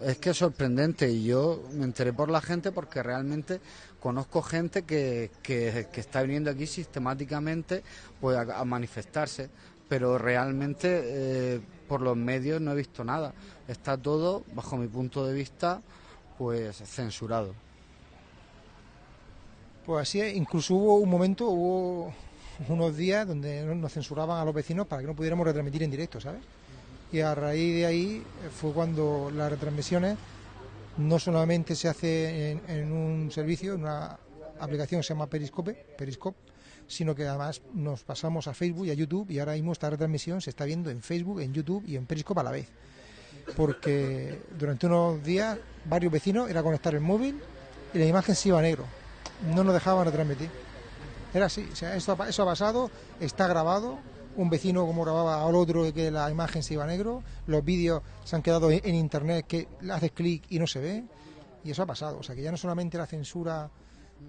Es que es sorprendente y yo me enteré por la gente porque realmente conozco gente que, que, está viniendo aquí sistemáticamente pues, a, manifestarse, pero realmente eh, por los medios no he visto nada. Está todo, bajo mi punto de vista, pues censurado. Pues así incluso hubo un momento, hubo unos días donde no- nos censuraban a los vecinos para que no pudiéramos retransmitir en directo, ¿sabes? Y a raíz de ahí eh, fue cuando las retransmisiones no solamente se hace en, en un servicio, en una aplicación que se llama Periscope, Periscope, sino que además nos pasamos a Facebook y a YouTube y ahora mismo esta retransmisión se está viendo en Facebook, en YouTube y en Periscope a la vez. Porque durante unos días varios vecinos era conectar el móvil y la imagen se iba a negro. No nos dejaban retransmitir. Era así, o sea, eso, eso ha pasado, está grabado, un vecino como grababa al otro que la imagen se iba a negro, los vídeos se han quedado en, en internet que haces clic y no se ve, y eso ha pasado, o sea que ya no solamente la censura,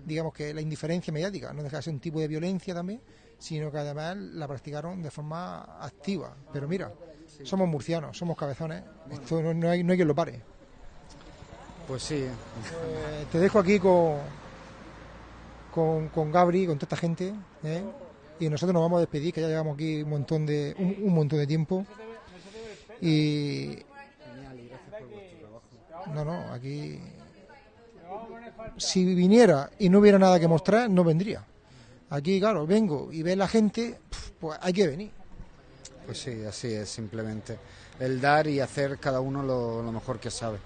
digamos que la indiferencia mediática, no deja de ser un tipo de violencia también, sino que además la practicaron de forma activa. Pero mira, somos murcianos, somos cabezones, esto no, no hay, no hay quien lo pare. Pues sí. Eh, te dejo aquí con, con, con Gabri, con toda esta gente, ¿eh? y nosotros nos vamos a despedir, que ya llevamos aquí un montón de, un, un montón de tiempo. Y. No, no, aquí. Si viniera y no hubiera nada que mostrar, no vendría. Aquí, claro, vengo y ve la gente, pues hay que venir. Pues sí, así es, simplemente. El dar y hacer cada uno lo, lo mejor que sabe.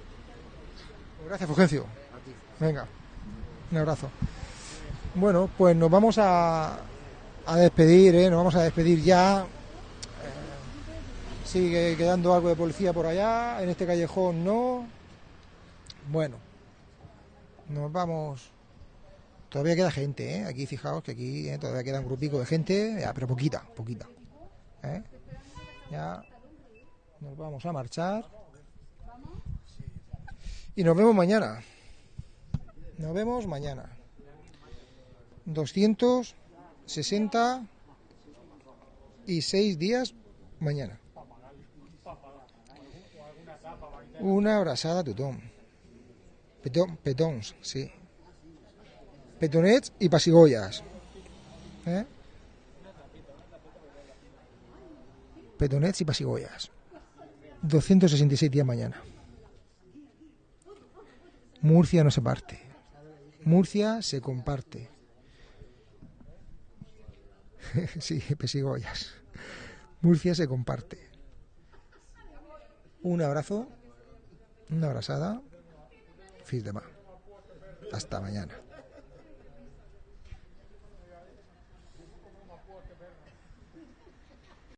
Gracias, Fulgencio. Venga, un abrazo. Bueno, pues nos vamos a, a despedir, ¿eh? nos vamos a despedir ya. Eh, sigue quedando algo de policía por allá, en este callejón no. Bueno, nos vamos. Todavía queda gente, ¿eh? Aquí fijaos que aquí ¿eh? todavía queda un grupico de gente, pero poquita, poquita. ¿eh? Ya nos vamos a marchar. Y nos vemos mañana. Nos vemos mañana. 266 días mañana. Una abrazada Tutón. Petón, petons, sí. Petonets y pasigollas. ¿Eh? Petonets y pasigollas. 266 días mañana. Murcia no se parte. Murcia se comparte. sí, pesigollas. Murcia se comparte. Un abrazo, una abrazada. Fis de Hasta mañana.